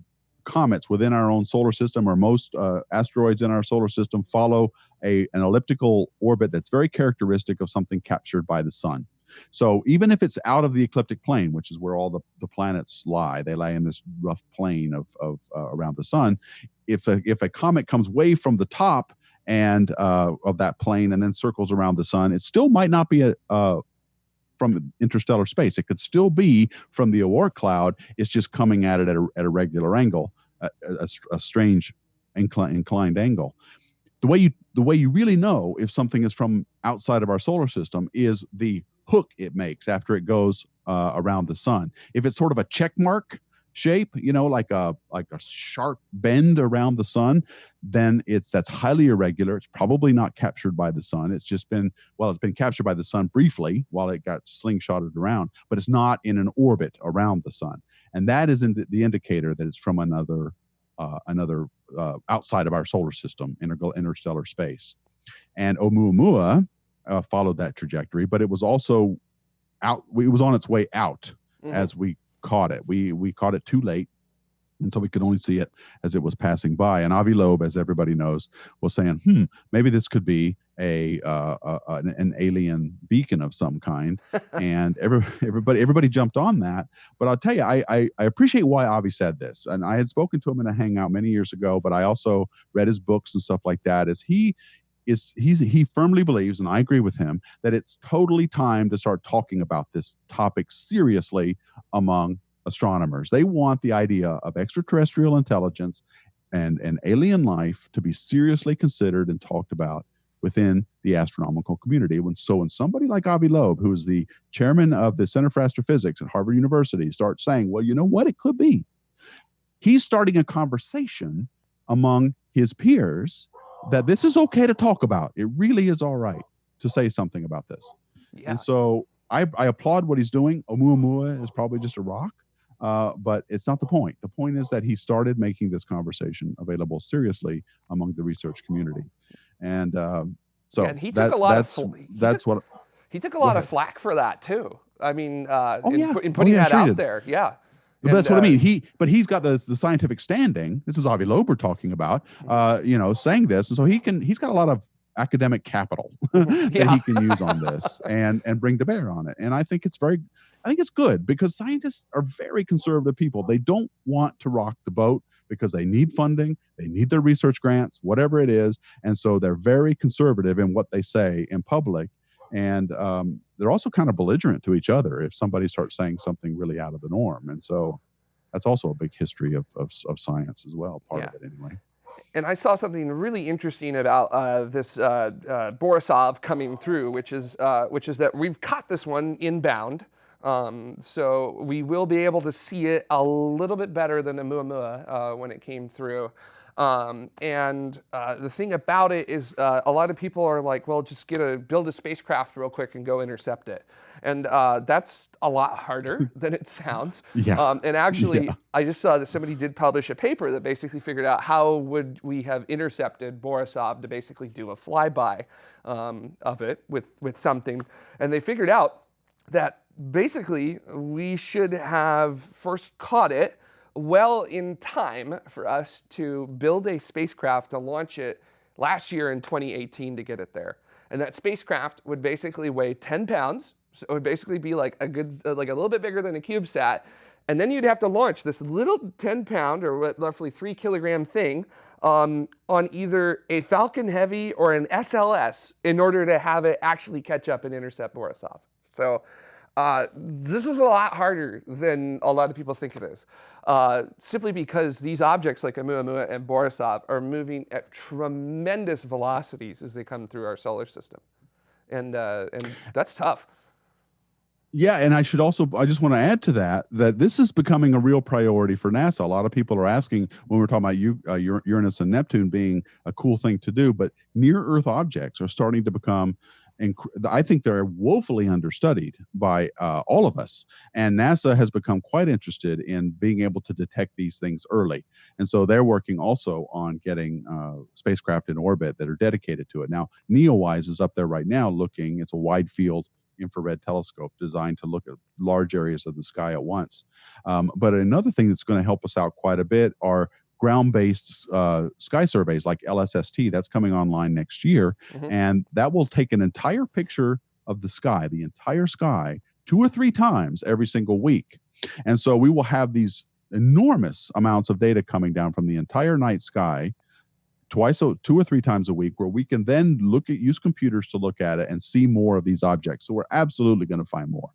comets within our own solar system or most uh, asteroids in our solar system follow a, an elliptical orbit that's very characteristic of something captured by the sun. So even if it's out of the ecliptic plane, which is where all the, the planets lie, they lie in this rough plane of, of uh, around the sun. If a, if a comet comes way from the top and uh, of that plane and then circles around the sun, it still might not be a, uh, from interstellar space. It could still be from the Oort cloud. It's just coming at it at a, at a regular angle, a, a, a strange incli- inclined angle. The way you the way you really know if something is from outside of our solar system is the hook it makes after it goes uh, around the sun. If it's sort of a check mark shape, you know, like a like a sharp bend around the sun, then it's that's highly irregular. It's probably not captured by the sun. It's just been well, it's been captured by the sun briefly while it got slingshotted around, but it's not in an orbit around the sun, and that is in the indicator that it's from another uh, another uh, outside of our solar system, integral interstellar space. And Oumuamua uh, followed that trajectory, but it was also out. It was on its way out mm-hmm. as we caught it. We we caught it too late, and so we could only see it as it was passing by. And Avi Loeb, as everybody knows, was saying, "Hmm, maybe this could be a, uh, uh, an, an, alien beacon of some kind." and every, everybody everybody jumped on that. But I'll tell you, I, I I appreciate why Avi said this, and I had spoken to him in a hangout many years ago. But I also read his books and stuff like that. As he is he's, he firmly believes, and I agree with him, that it's totally time to start talking about this topic seriously among astronomers. They want the idea of extraterrestrial intelligence and, and alien life to be seriously considered and talked about within the astronomical community. When so when somebody like Avi Loeb, who is the chairman of the Center for Astrophysics at Harvard University, starts saying, well, you know what, it could be. He's starting a conversation among his peers that this is okay to talk about. It really is all right to say something about this. Yeah. And so I, I applaud what he's doing. Oumuamua is probably just a rock, uh, but it's not the point. The point is that he started making this conversation available seriously among the research community. And um, so yeah, and he took that, a lot that's, of that's took, what he took a lot of flack for that too. I mean, uh, oh, in, yeah. in, putting oh, yeah, that out there, yeah. But and, that's what uh, I mean. He, but he's got the, the scientific standing. This is Avi Loeb we're talking about. Uh, you know, saying this, and so he can. He's got a lot of academic capital that yeah. he can use on this and and bring to bear on it. And I think it's very, I think it's good because scientists are very conservative people. They don't want to rock the boat because they need funding, they need their research grants, whatever it is, and so they're very conservative in what they say in public and um, they're also kind of belligerent to each other if somebody starts saying something really out of the norm and so that's also a big history of, of, of science as well part yeah. of it anyway and I saw something really interesting about uh, this uh, uh, Borisov coming through, which is uh, which is that we've caught this one inbound, um, so we will be able to see it a little bit better than the Oumuamua uh, when it came through. Um, and uh, the thing about it is uh, a lot of people are like, well, just get a build a spacecraft real quick and go intercept it. And uh, that's a lot harder than it sounds. Yeah. Um, and actually, yeah. I just saw that somebody did publish a paper that basically figured out how would we have intercepted Borisov to basically do a flyby um, of it with, with something. And they figured out that basically we should have first caught it well in time for us to build a spacecraft to launch it last year in 2018 to get it there. And that spacecraft would basically weigh 10 pounds. So it would basically be like a good, uh, like a little bit bigger than a CubeSat. And then you'd have to launch this little 10 pound or roughly three kilogram thing um, on either a Falcon Heavy or an SLS in order to have it actually catch up and intercept Borisov. So Uh, this is a lot harder than a lot of people think it is, uh, simply because these objects like Oumuamua and Borisov are moving at tremendous velocities as they come through our solar system. And, uh, and that's tough. Yeah, and I should also I just want to add to that that this is becoming a real priority for NASA. A lot of people are asking when we're talking about uh, Uranus and Neptune being a cool thing to do, but near Earth objects are starting to become I think they're woefully understudied by uh, all of us. And NASA has become quite interested in being able to detect these things early. And so they're working also on getting uh, spacecraft in orbit that are dedicated to it. Now, NEOWISE is up there right now looking, it's a wide field infrared telescope designed to look at large areas of the sky at once. Um, but another thing that's going to help us out quite a bit are ground-based uh, sky surveys like LSST. That's coming online next year, mm-hmm. and that will take an entire picture of the sky, the entire sky, two or three times every single week. And so we will have these enormous amounts of data coming down from the entire night sky twice so two or three times a week where we can then look at use computers to look at it and see more of these objects so we're absolutely going to find more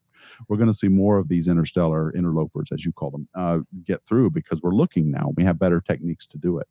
we're going to see more of these interstellar interlopers, as you call them, uh, get through because we're looking now. We have better techniques to do it.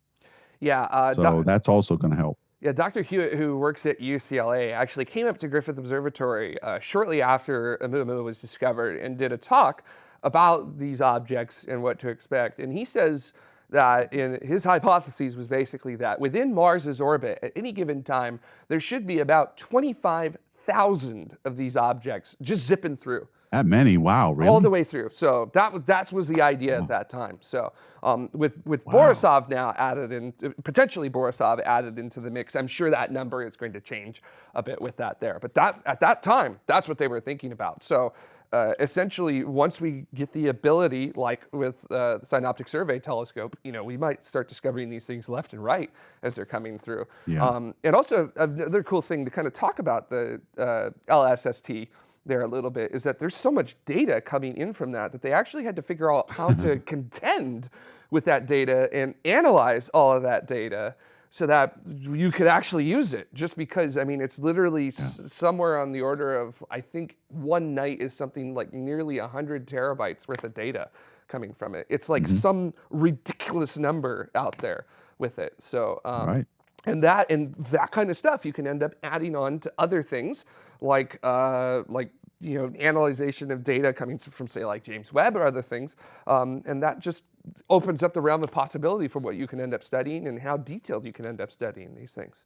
Yeah. Uh, so that's also going to help. Yeah, Dr. Jewitt, who works at UCLA, actually came up to Griffith Observatory uh, shortly after Oumuamua was discovered and did a talk about these objects and what to expect. And he says that in his hypothesis was basically that within Mars's orbit at any given time, there should be about 25,000 of these objects just zipping through. That many, wow, really? All the way through. So that was that was the idea oh. at that time. So um, with with wow. Borisov now added in, potentially Borisov added into the mix, I'm sure that number is going to change a bit with that there. But that at that time, that's what they were thinking about. So uh, essentially, once we get the ability, like with uh, the Synoptic Survey Telescope, you know, we might start discovering these things left and right as they're coming through. Yeah. Um, and also another cool thing to kind of talk about the uh, LSST there a little bit is that there's so much data coming in from that that they actually had to figure out how to contend with that data and analyze all of that data so that you could actually use it just because i mean it's literally yeah. somewhere on the order of i think one night is something like nearly 100 terabytes worth of data coming from it it's like mm -hmm. some ridiculous number out there with it so um, right. and that and that kind of stuff you can end up adding on to other things like uh, like you know analyzation of data coming from say like James Webb or other things, um, and that just opens up the realm of possibility for what you can end up studying and how detailed you can end up studying these things.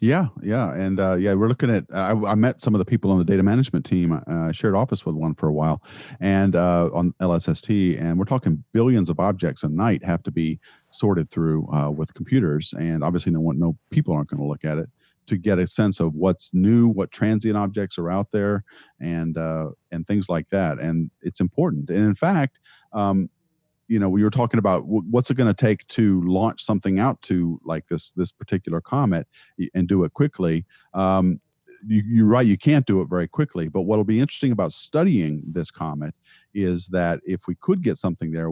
Yeah, yeah, and uh, yeah, we're looking at. I, I, met some of the people on the data management team. Uh, shared office with one for a while, and uh, on LSST, and we're talking billions of objects a night have to be sorted through uh, with computers, and obviously, no one, no people aren't going to look at it to get a sense of what's new, what transient objects are out there, and uh, and things like that. And it's important. And in fact, um, you know, we were talking about what's it going to take to launch something out to like this this particular comet and do it quickly. Um, you, are right, you can't do it very quickly. But what'll be interesting about studying this comet is that if we could get something there,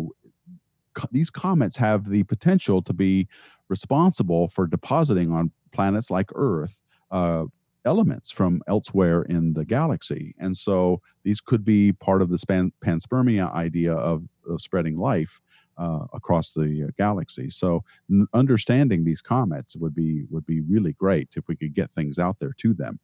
these comets have the potential to be responsible for depositing on planets like Earth uh, elements from elsewhere in the galaxy. And so these could be part of the span, panspermia idea of, of spreading life uh, across the uh, galaxy. So understanding these comets would be would be really great if we could get things out there to them.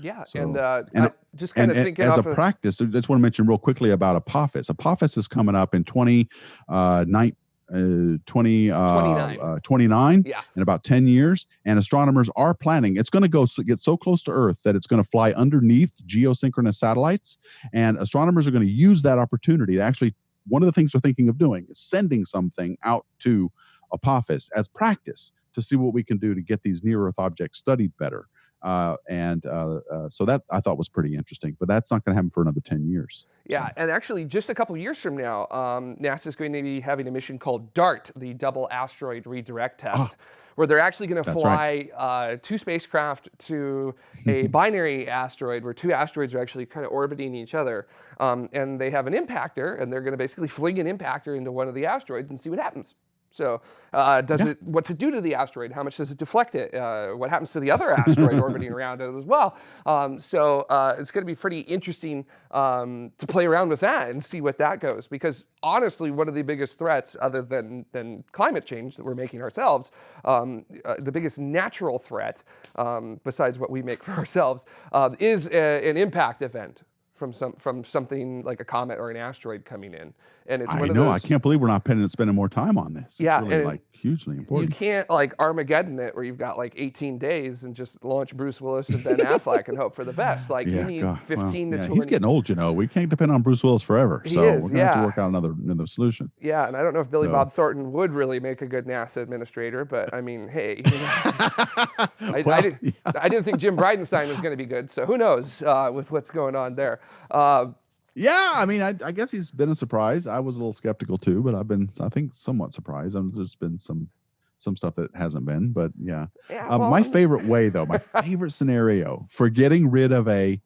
Yeah, so, and, uh, and just kind and, of thinking as a of practice, I just want to mention real quickly about Apophis. Apophis is coming up in 2019 uh, 20, uh, 29. Uh, 29 yeah. in about 10 years. And astronomers are planning, it's going to go so, get so close to Earth that it's going to fly underneath geosynchronous satellites. And astronomers are going to use that opportunity to actually, one of the things they're thinking of doing is sending something out to Apophis as practice to see what we can do to get these near Earth objects studied better. Uh, and uh, uh, so that I thought was pretty interesting, but that's not going to happen for another 10 years. Yeah, and actually, just a couple years from now, um, NASA is going to be having a mission called DART, the Double Asteroid Redirect Test. Oh, where they're actually going to fly right. uh, two spacecraft to a binary asteroid where two asteroids are actually kind of orbiting each other. Um, and they have an impactor, and they're going to basically fling an impactor into one of the asteroids and see what happens. So, uh, does Yeah. it? What's it do to the asteroid? How much does it deflect it? Uh, what happens to the other asteroid orbiting around it as well? Um, so, uh, it's going to be pretty interesting um, to play around with that and see what that goes. Because honestly, one of the biggest threats, other than than climate change that we're making ourselves, um, uh, the biggest natural threat, um, besides what we make for ourselves, um, is a, an impact event from some from something like a comet or an asteroid coming in. And it's I one of know. those. I can't believe we're not spending, more time on this. It's Yeah, really, and like hugely important. You can't like Armageddon it where you've got like 18 days and just launch Bruce Willis and Ben Affleck and hope for the best. Like you need God, 15 well, to yeah, 20. He's getting old, you know. We can't depend on Bruce Willis forever. He so is, we're gonna have to work out another another solution. yeah, and I don't know if Billy So- Bob Thornton would really make a good NASA administrator, but I mean, hey, you know, I, I, didn't, yeah. I didn't think Jim Bridenstine was going to be good, so who knows uh, with what's going on there. Uh, Yeah, I mean, I, I guess he's been a surprise. I was a little skeptical too, but I've been, I think, somewhat surprised. Um, there's been some some stuff that hasn't been, but yeah. yeah, Um, well, my favorite way, though, my favorite scenario for getting rid of a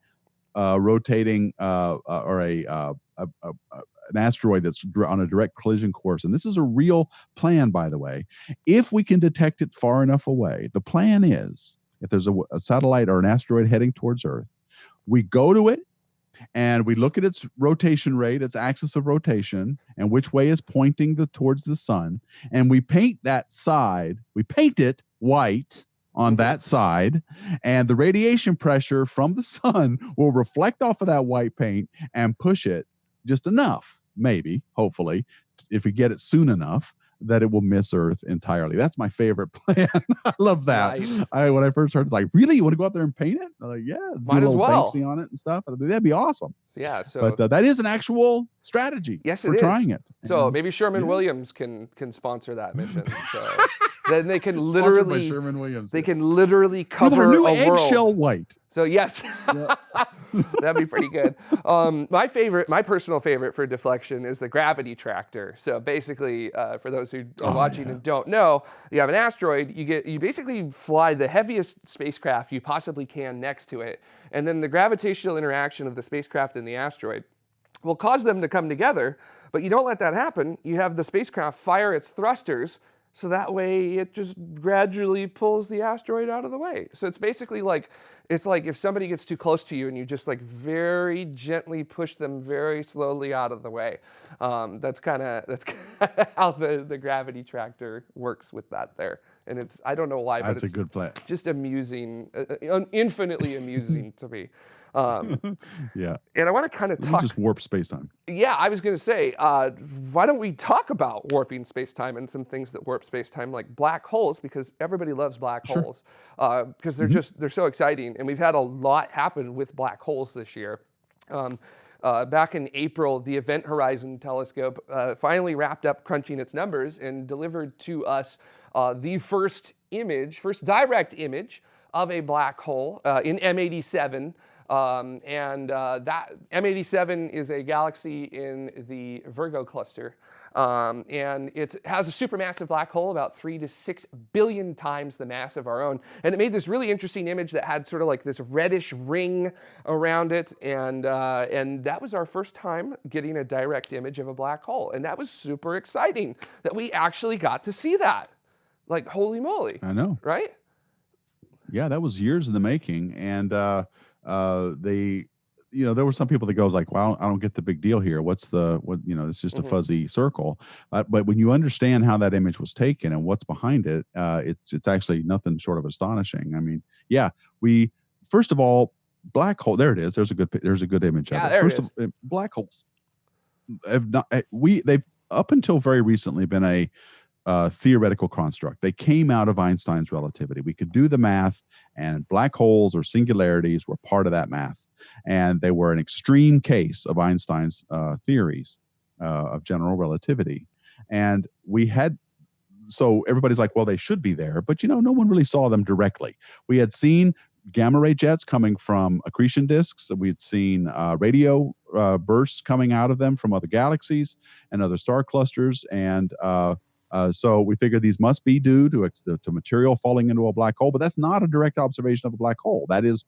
uh, rotating uh, uh, or a, uh, a, a, a an asteroid that's on a direct collision course, and this is a real plan, by the way. If we can detect it far enough away, the plan is if there's a satellite or an asteroid heading towards Earth, we go to it and we look at its rotation rate, its axis of rotation, and which way is pointing the towards the sun, and we paint that side, we paint it white on Mhm. that side, and the radiation pressure from the sun will reflect off of that white paint and push it just enough, maybe, hopefully, if we get it soon enough that it will miss Earth entirely. That's my favorite plan. I love that. Nice. I when I first heard, it's like, really, you want to go out there and paint it? I'm like, yeah, Might as well. Banksy on it and stuff. That'd be awesome. Yeah, so but uh, that is an actual strategy. Yes, it for is. trying it. so And maybe Sherman yeah. Williams can can sponsor that mission. So then they can literally Sherwin-Williams. they can literally With cover our new a eggshell white. So yes, that'd be pretty good. Um, my favorite, my personal favorite for deflection is the gravity tractor. So basically, uh, for those who are Oh, watching yeah. and don't know, you have an asteroid. You get you basically fly the heaviest spacecraft you possibly can next to it, and then the gravitational interaction of the spacecraft and the asteroid will cause them to come together. But you don't let that happen. You have the spacecraft fire its thrusters, so that way it just gradually pulls the asteroid out of the way. So it's basically like it's like if somebody gets too close to you and you just like very gently push them very slowly out of the way. Um, that's kind of that's kinda how the the gravity tractor works with that there. And it's I don't know why, but That's a good plan. just amusing, uh, uh, infinitely amusing to me. Um, Yeah. and I want to kind of talk just warp space time. yeah, I was going to say, uh, why don't we talk about warping space-time and some things that warp space-time, like black holes, because everybody loves black Sure. holes, because they're Mhm. just they're so exciting, and we've had a lot happen with black holes this year. Um, uh, back in April, the Event Horizon Telescope uh, finally wrapped up crunching its numbers and delivered to us uh, the first image, first direct image of a black hole uh, in M87. Um, and uh, that M87 is a galaxy in the Virgo cluster. Um, and it has a supermassive black hole, about three to six billion times the mass of our own. And it made this really interesting image that had sort of like this reddish ring around it. And, uh, and that was our first time getting a direct image of a black hole. And that was super exciting that we actually got to see that. Like, holy moly, I know. right? Yeah, that was years in the making, and uh, uh, they, you know, there were some people that go like, "Well, I don't get the big deal here. What's the what? You know, it's just Mhm. a fuzzy circle." Uh, but when you understand how that image was taken and what's behind it, uh, it's it's actually nothing short of astonishing. I mean, yeah, we first of all, black hole. There it is. There's a good there's a good image Yeah, of it. there it First of uh, black holes have not uh, we they've up until very recently been a uh, theoretical construct. They came out of Einstein's relativity. We could do the math, and black holes or singularities were part of that math. And they were an extreme case of Einstein's uh, theories uh, of general relativity. And we had, so everybody's like, well, they should be there. But, you know, no one really saw them directly. We had seen gamma ray jets coming from accretion disks. We'd seen uh, radio uh, bursts coming out of them from other galaxies and other star clusters. And uh, uh, so we figured these must be due to, to material falling into a black hole, but that's not a direct observation of a black hole. That is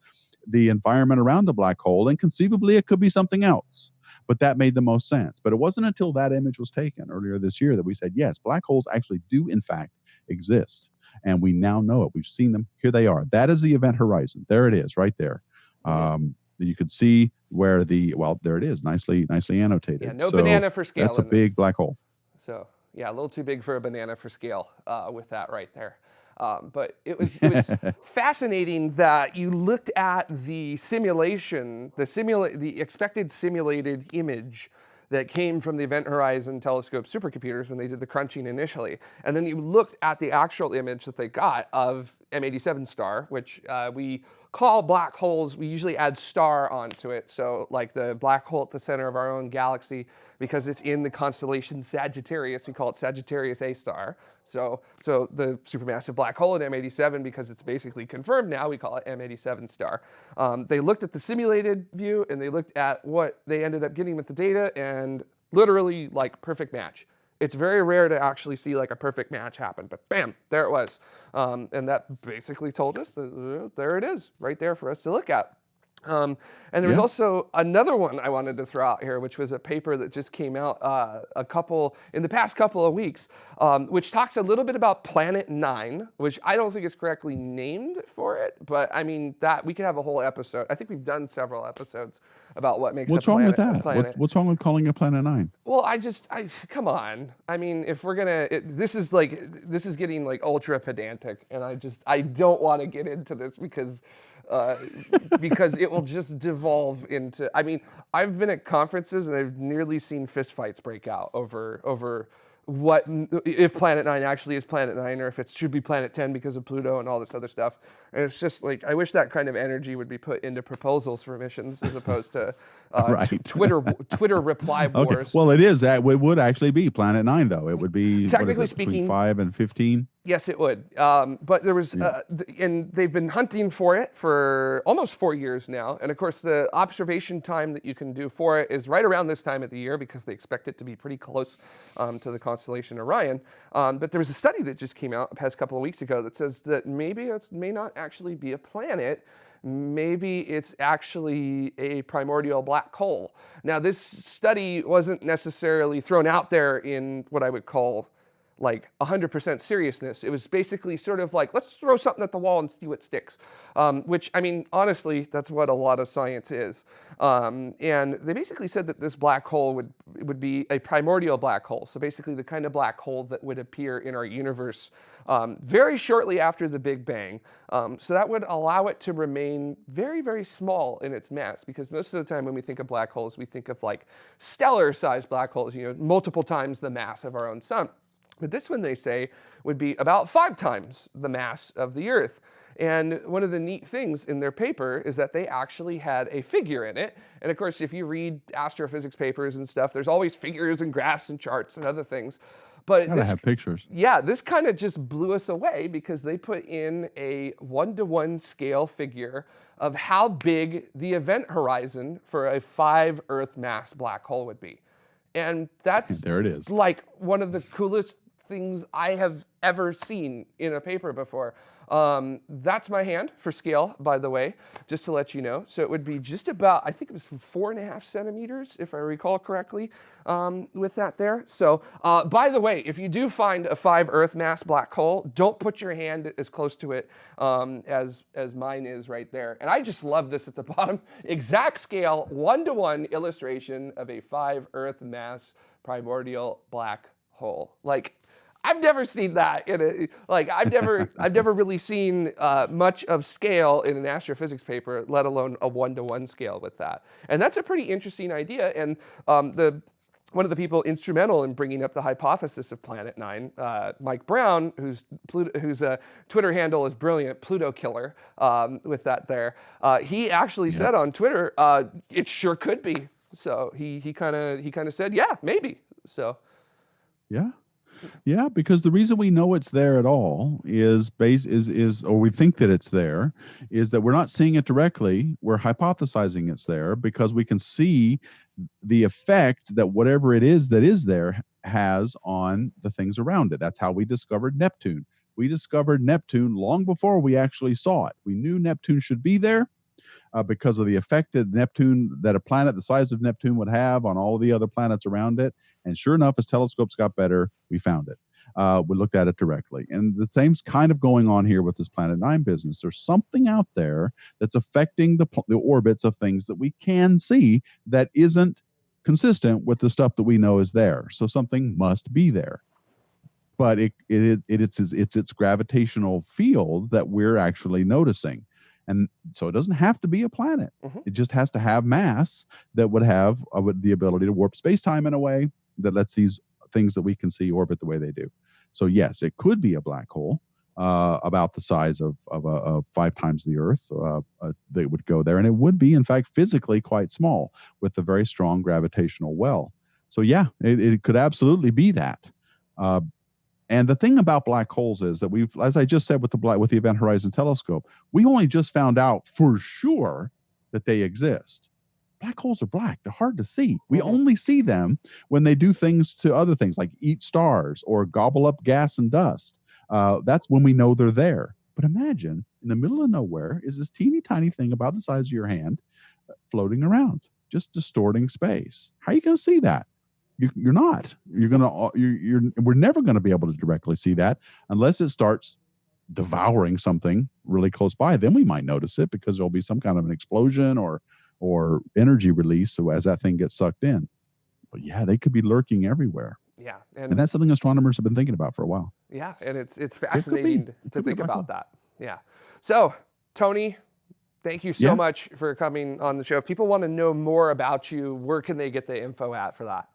the environment around a black hole, and conceivably it could be something else. but that made the most sense. But it wasn't until that image was taken earlier this year that we said, yes, black holes actually do, in fact, exist. And we now know it. We've seen them. Here they are. That is the event horizon. There it is, right there. Um, you can see where the well, there it is, nicely, nicely annotated. Yeah, no So banana for scale. That's a big black hole. So yeah, a little too big for a banana for scale uh, with that right there. Um, but it was, it was fascinating that you looked at the simulation, the simula- the expected simulated image that came from the Event Horizon Telescope supercomputers when they did the crunching initially, and then you looked at the actual image that they got of M87 star, which uh, we call black holes. We usually add star onto it, so like the black hole at the center of our own galaxy because it's in the constellation Sagittarius. We call it Sagittarius A star. So, so the supermassive black hole at M87, because it's basically confirmed now, we call it M87 star. Um, they looked at the simulated view and they looked at what they ended up getting with the data and literally like perfect match. It's very rare to actually see like a perfect match happen, but bam, there it was. Um, and that basically told us that uh, there it is, right there for us to look at. Um, and there was Yeah. also another one I wanted to throw out here, which was a paper that just came out uh, a couple in the past couple of weeks, um, which talks a little bit about Planet Nine, which I don't think is correctly named for it, but I mean that we could have a whole episode. I think we've done several episodes about what makes What's a wrong with that? planet. What, what's wrong with calling it Planet Nine? Well, I just, I come on. I mean, if we're gonna, it, this is like, this is getting like ultra pedantic, and I just, I don't want to get into this because, uh, because it will just devolve into. I mean, I've been at conferences and I've nearly seen fistfights break out over over what if Planet Nine actually is Planet Nine, or if it should be Planet Ten because of Pluto and all this other stuff. And it's just like I wish that kind of energy would be put into proposals for missions as opposed to uh, Right. Twitter Twitter reply Okay. wars. Well, it is that it would actually be Planet Nine, though. It would be Technically it, speaking- five and fifteen. Yes, it would. Um, but there was, uh, th- and they've been hunting for it for almost four years now. And of course, the observation time that you can do for it is right around this time of the year because they expect it to be pretty close um, to the constellation Orion. Um, but there was a study that just came out a past couple of weeks ago that says that maybe it may not actually be a planet. Maybe it's actually a primordial black hole. Now, this study wasn't necessarily thrown out there in what I would call like 100% seriousness. It was basically sort of like, let's throw something at the wall and see what sticks. Um, which, I mean, honestly, that's what a lot of science is. Um, and they basically said that this black hole would, would be a primordial black hole. So basically the kind of black hole that would appear in our universe um, very shortly after the Big Bang. Um, so that would allow it to remain very, very small in its mass because most of the time when we think of black holes, we think of like stellar sized black holes, you know, multiple times the mass of our own sun. But this one, they say, would be about five times the mass of the Earth. And one of the neat things in their paper is that they actually had a figure in it. And of course, if you read astrophysics papers and stuff, there's always figures and graphs and charts and other things. But Gotta this, have pictures. yeah, this kind of just blew us away because they put in a one to one scale figure of how big the event horizon for a five Earth mass black hole would be. And that's There it is. like one of the coolest things I have ever seen in a paper before. Um, that's my hand for scale, by the way, just to let you know. So it would be just about, I think it was four and a half centimeters, if I recall correctly, um, with that there. So, uh, by the way, if you do find a five Earth mass black hole, don't put your hand as close to it um, as, as mine is right there. And I just love this at the bottom. Exact scale, one to one illustration of a five Earth mass primordial black hole. Like, I've never seen that in a like I've never I've never really seen uh, much of scale in an astrophysics paper, let alone a one-to-one scale with that. And that's a pretty interesting idea. And um, the one of the people instrumental in bringing up the hypothesis of Planet Nine, uh, Mike Brown, whose whose uh, Twitter handle is brilliant, Pluto Killer, um, with that there, uh, he actually said on Twitter, uh, it sure could be. So he he kind of he kind of said, yeah, maybe. So Yeah. Yeah, because the reason we know it's there at all is base is is or we think that it's there is that we're not seeing it directly. We're hypothesizing it's there because we can see the effect that whatever it is that is there has on the things around it. That's how we discovered Neptune. We discovered Neptune long before we actually saw it. We knew Neptune should be there. uh, because of the effect that Neptune, that a planet the size of Neptune would have on all the other planets around it. And sure enough, as telescopes got better, we found it. Uh, we looked at it directly. And the same's kind of going on here with this Planet 9 business. There's something out there that's affecting the, the orbits of things that we can see that isn't consistent with the stuff that we know is there. So something must be there. But it, it, it it's, it's its gravitational field that we're actually noticing. And so it doesn't have to be a planet. Mhm. It just has to have mass that would have uh, the ability to warp space time in a way that lets these things that we can see orbit the way they do. So yes, it could be a black hole uh, about the size of of, a, of five times the Earth uh, uh, that would go there, and it would be in fact physically quite small with a very strong gravitational well. So yeah, it, it could absolutely be that. Uh, and the thing about black holes is that we've, as I just said with the black with the Event Horizon Telescope, we only just found out for sure that they exist. Black holes are black; they're hard to see. We Mhm. only see them when they do things to other things, like eat stars or gobble up gas and dust. Uh, that's when we know they're there. But imagine in the middle of nowhere is this teeny tiny thing about the size of your hand uh, floating around, just distorting space. How are you going to see that? You, you're not. You're gonna. uh, You're, you're. We're never going to be able to directly see that unless it starts devouring something really close by. Then we might notice it because there'll be some kind of an explosion or or energy release so as that thing gets sucked in. But yeah, they could be lurking everywhere, Yeah, and that's something astronomers have been thinking about for a while. Yeah, and it's it's fascinating to be a think about that. Yeah. So, Tony, thank you so Yeah. much for coming on the show. If people want to know more about you, where can they get the info at for that?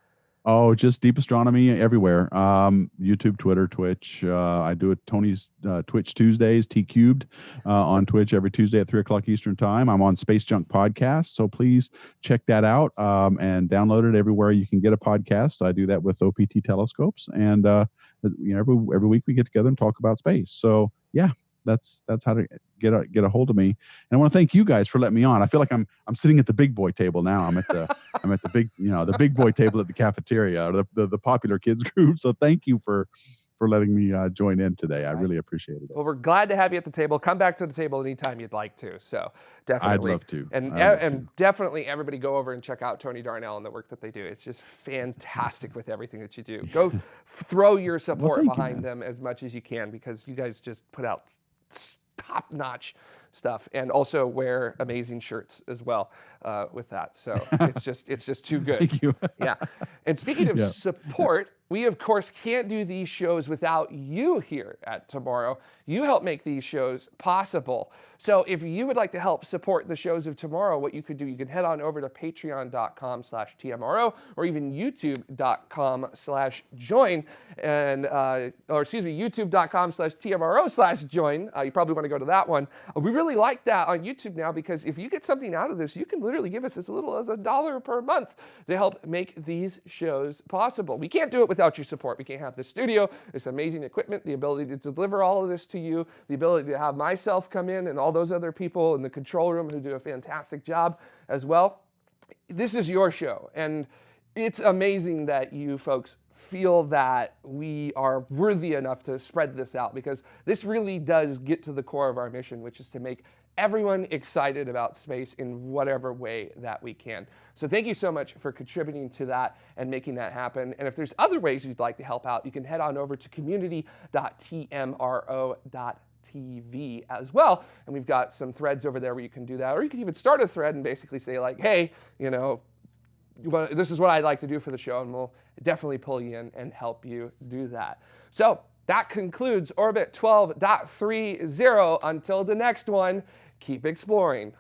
Oh, just deep astronomy everywhere. Um, YouTube, Twitter, Twitch. Uh, I do it Tony's uh, Twitch Tuesdays, T cubed, uh, on Twitch every Tuesday at three o'clock Eastern time. I'm on Space Junk Podcast, so please check that out um, and download it everywhere you can get a podcast. I do that with OPT telescopes, and uh, you know every every week we get together and talk about space. So yeah, that's that's how to get a, get a hold of me. And I want to thank you guys for letting me on. I feel like I'm I'm sitting at the big boy table now. I'm at the I'm at the big you know the big boy table at the cafeteria or the the, the popular kids group. So thank you for for letting me uh, join in today. I really appreciated it. Well, we're glad to have you at the table. Come back to the table anytime you'd like to. So definitely. I'd love to. And, love and to. definitely everybody go over and check out Tony Darnell and the work that they do. It's just fantastic with everything that you do. Go throw your support you, behind man. them as much as you can because you guys just put out top notch stuff and also wear amazing shirts as well uh, with that. So it's just it's just too good Thank you. yeah. And speaking of Yeah. support, we of course can't do these shows without you here at Tomorrow. You help make these shows possible. So if you would like to help support the shows of tomorrow, what you could do, you can head on over to patreon.com slash TMRO or even youtube.com slash join and, uh, or excuse me, youtube.com slash TMRO slash join. Uh, you probably want to go to that one. We really like that on YouTube now because if you get something out of this, you can literally give us as little as a dollar per month to help make these shows possible. We can't do it without your support. We can't have the studio, this amazing equipment, the ability to deliver all of this to you, the ability to have myself come in and all those other people in the control room who do a fantastic job as well. This is your show, and it's amazing that you folks feel that we are worthy enough to spread this out because this really does get to the core of our mission, which is to make everyone excited about space in whatever way that we can. So thank you so much for contributing to that and making that happen. And if there's other ways you'd like to help out, you can head on over to community.tmro.tv as well. And we've got some threads over there where you can do that. Or you can even start a thread and basically say like, hey, you know, this is what I'd like to do for the show, and we'll definitely pull you in and help you do that. So that concludes Orbit 12.30. Until the next one, keep exploring.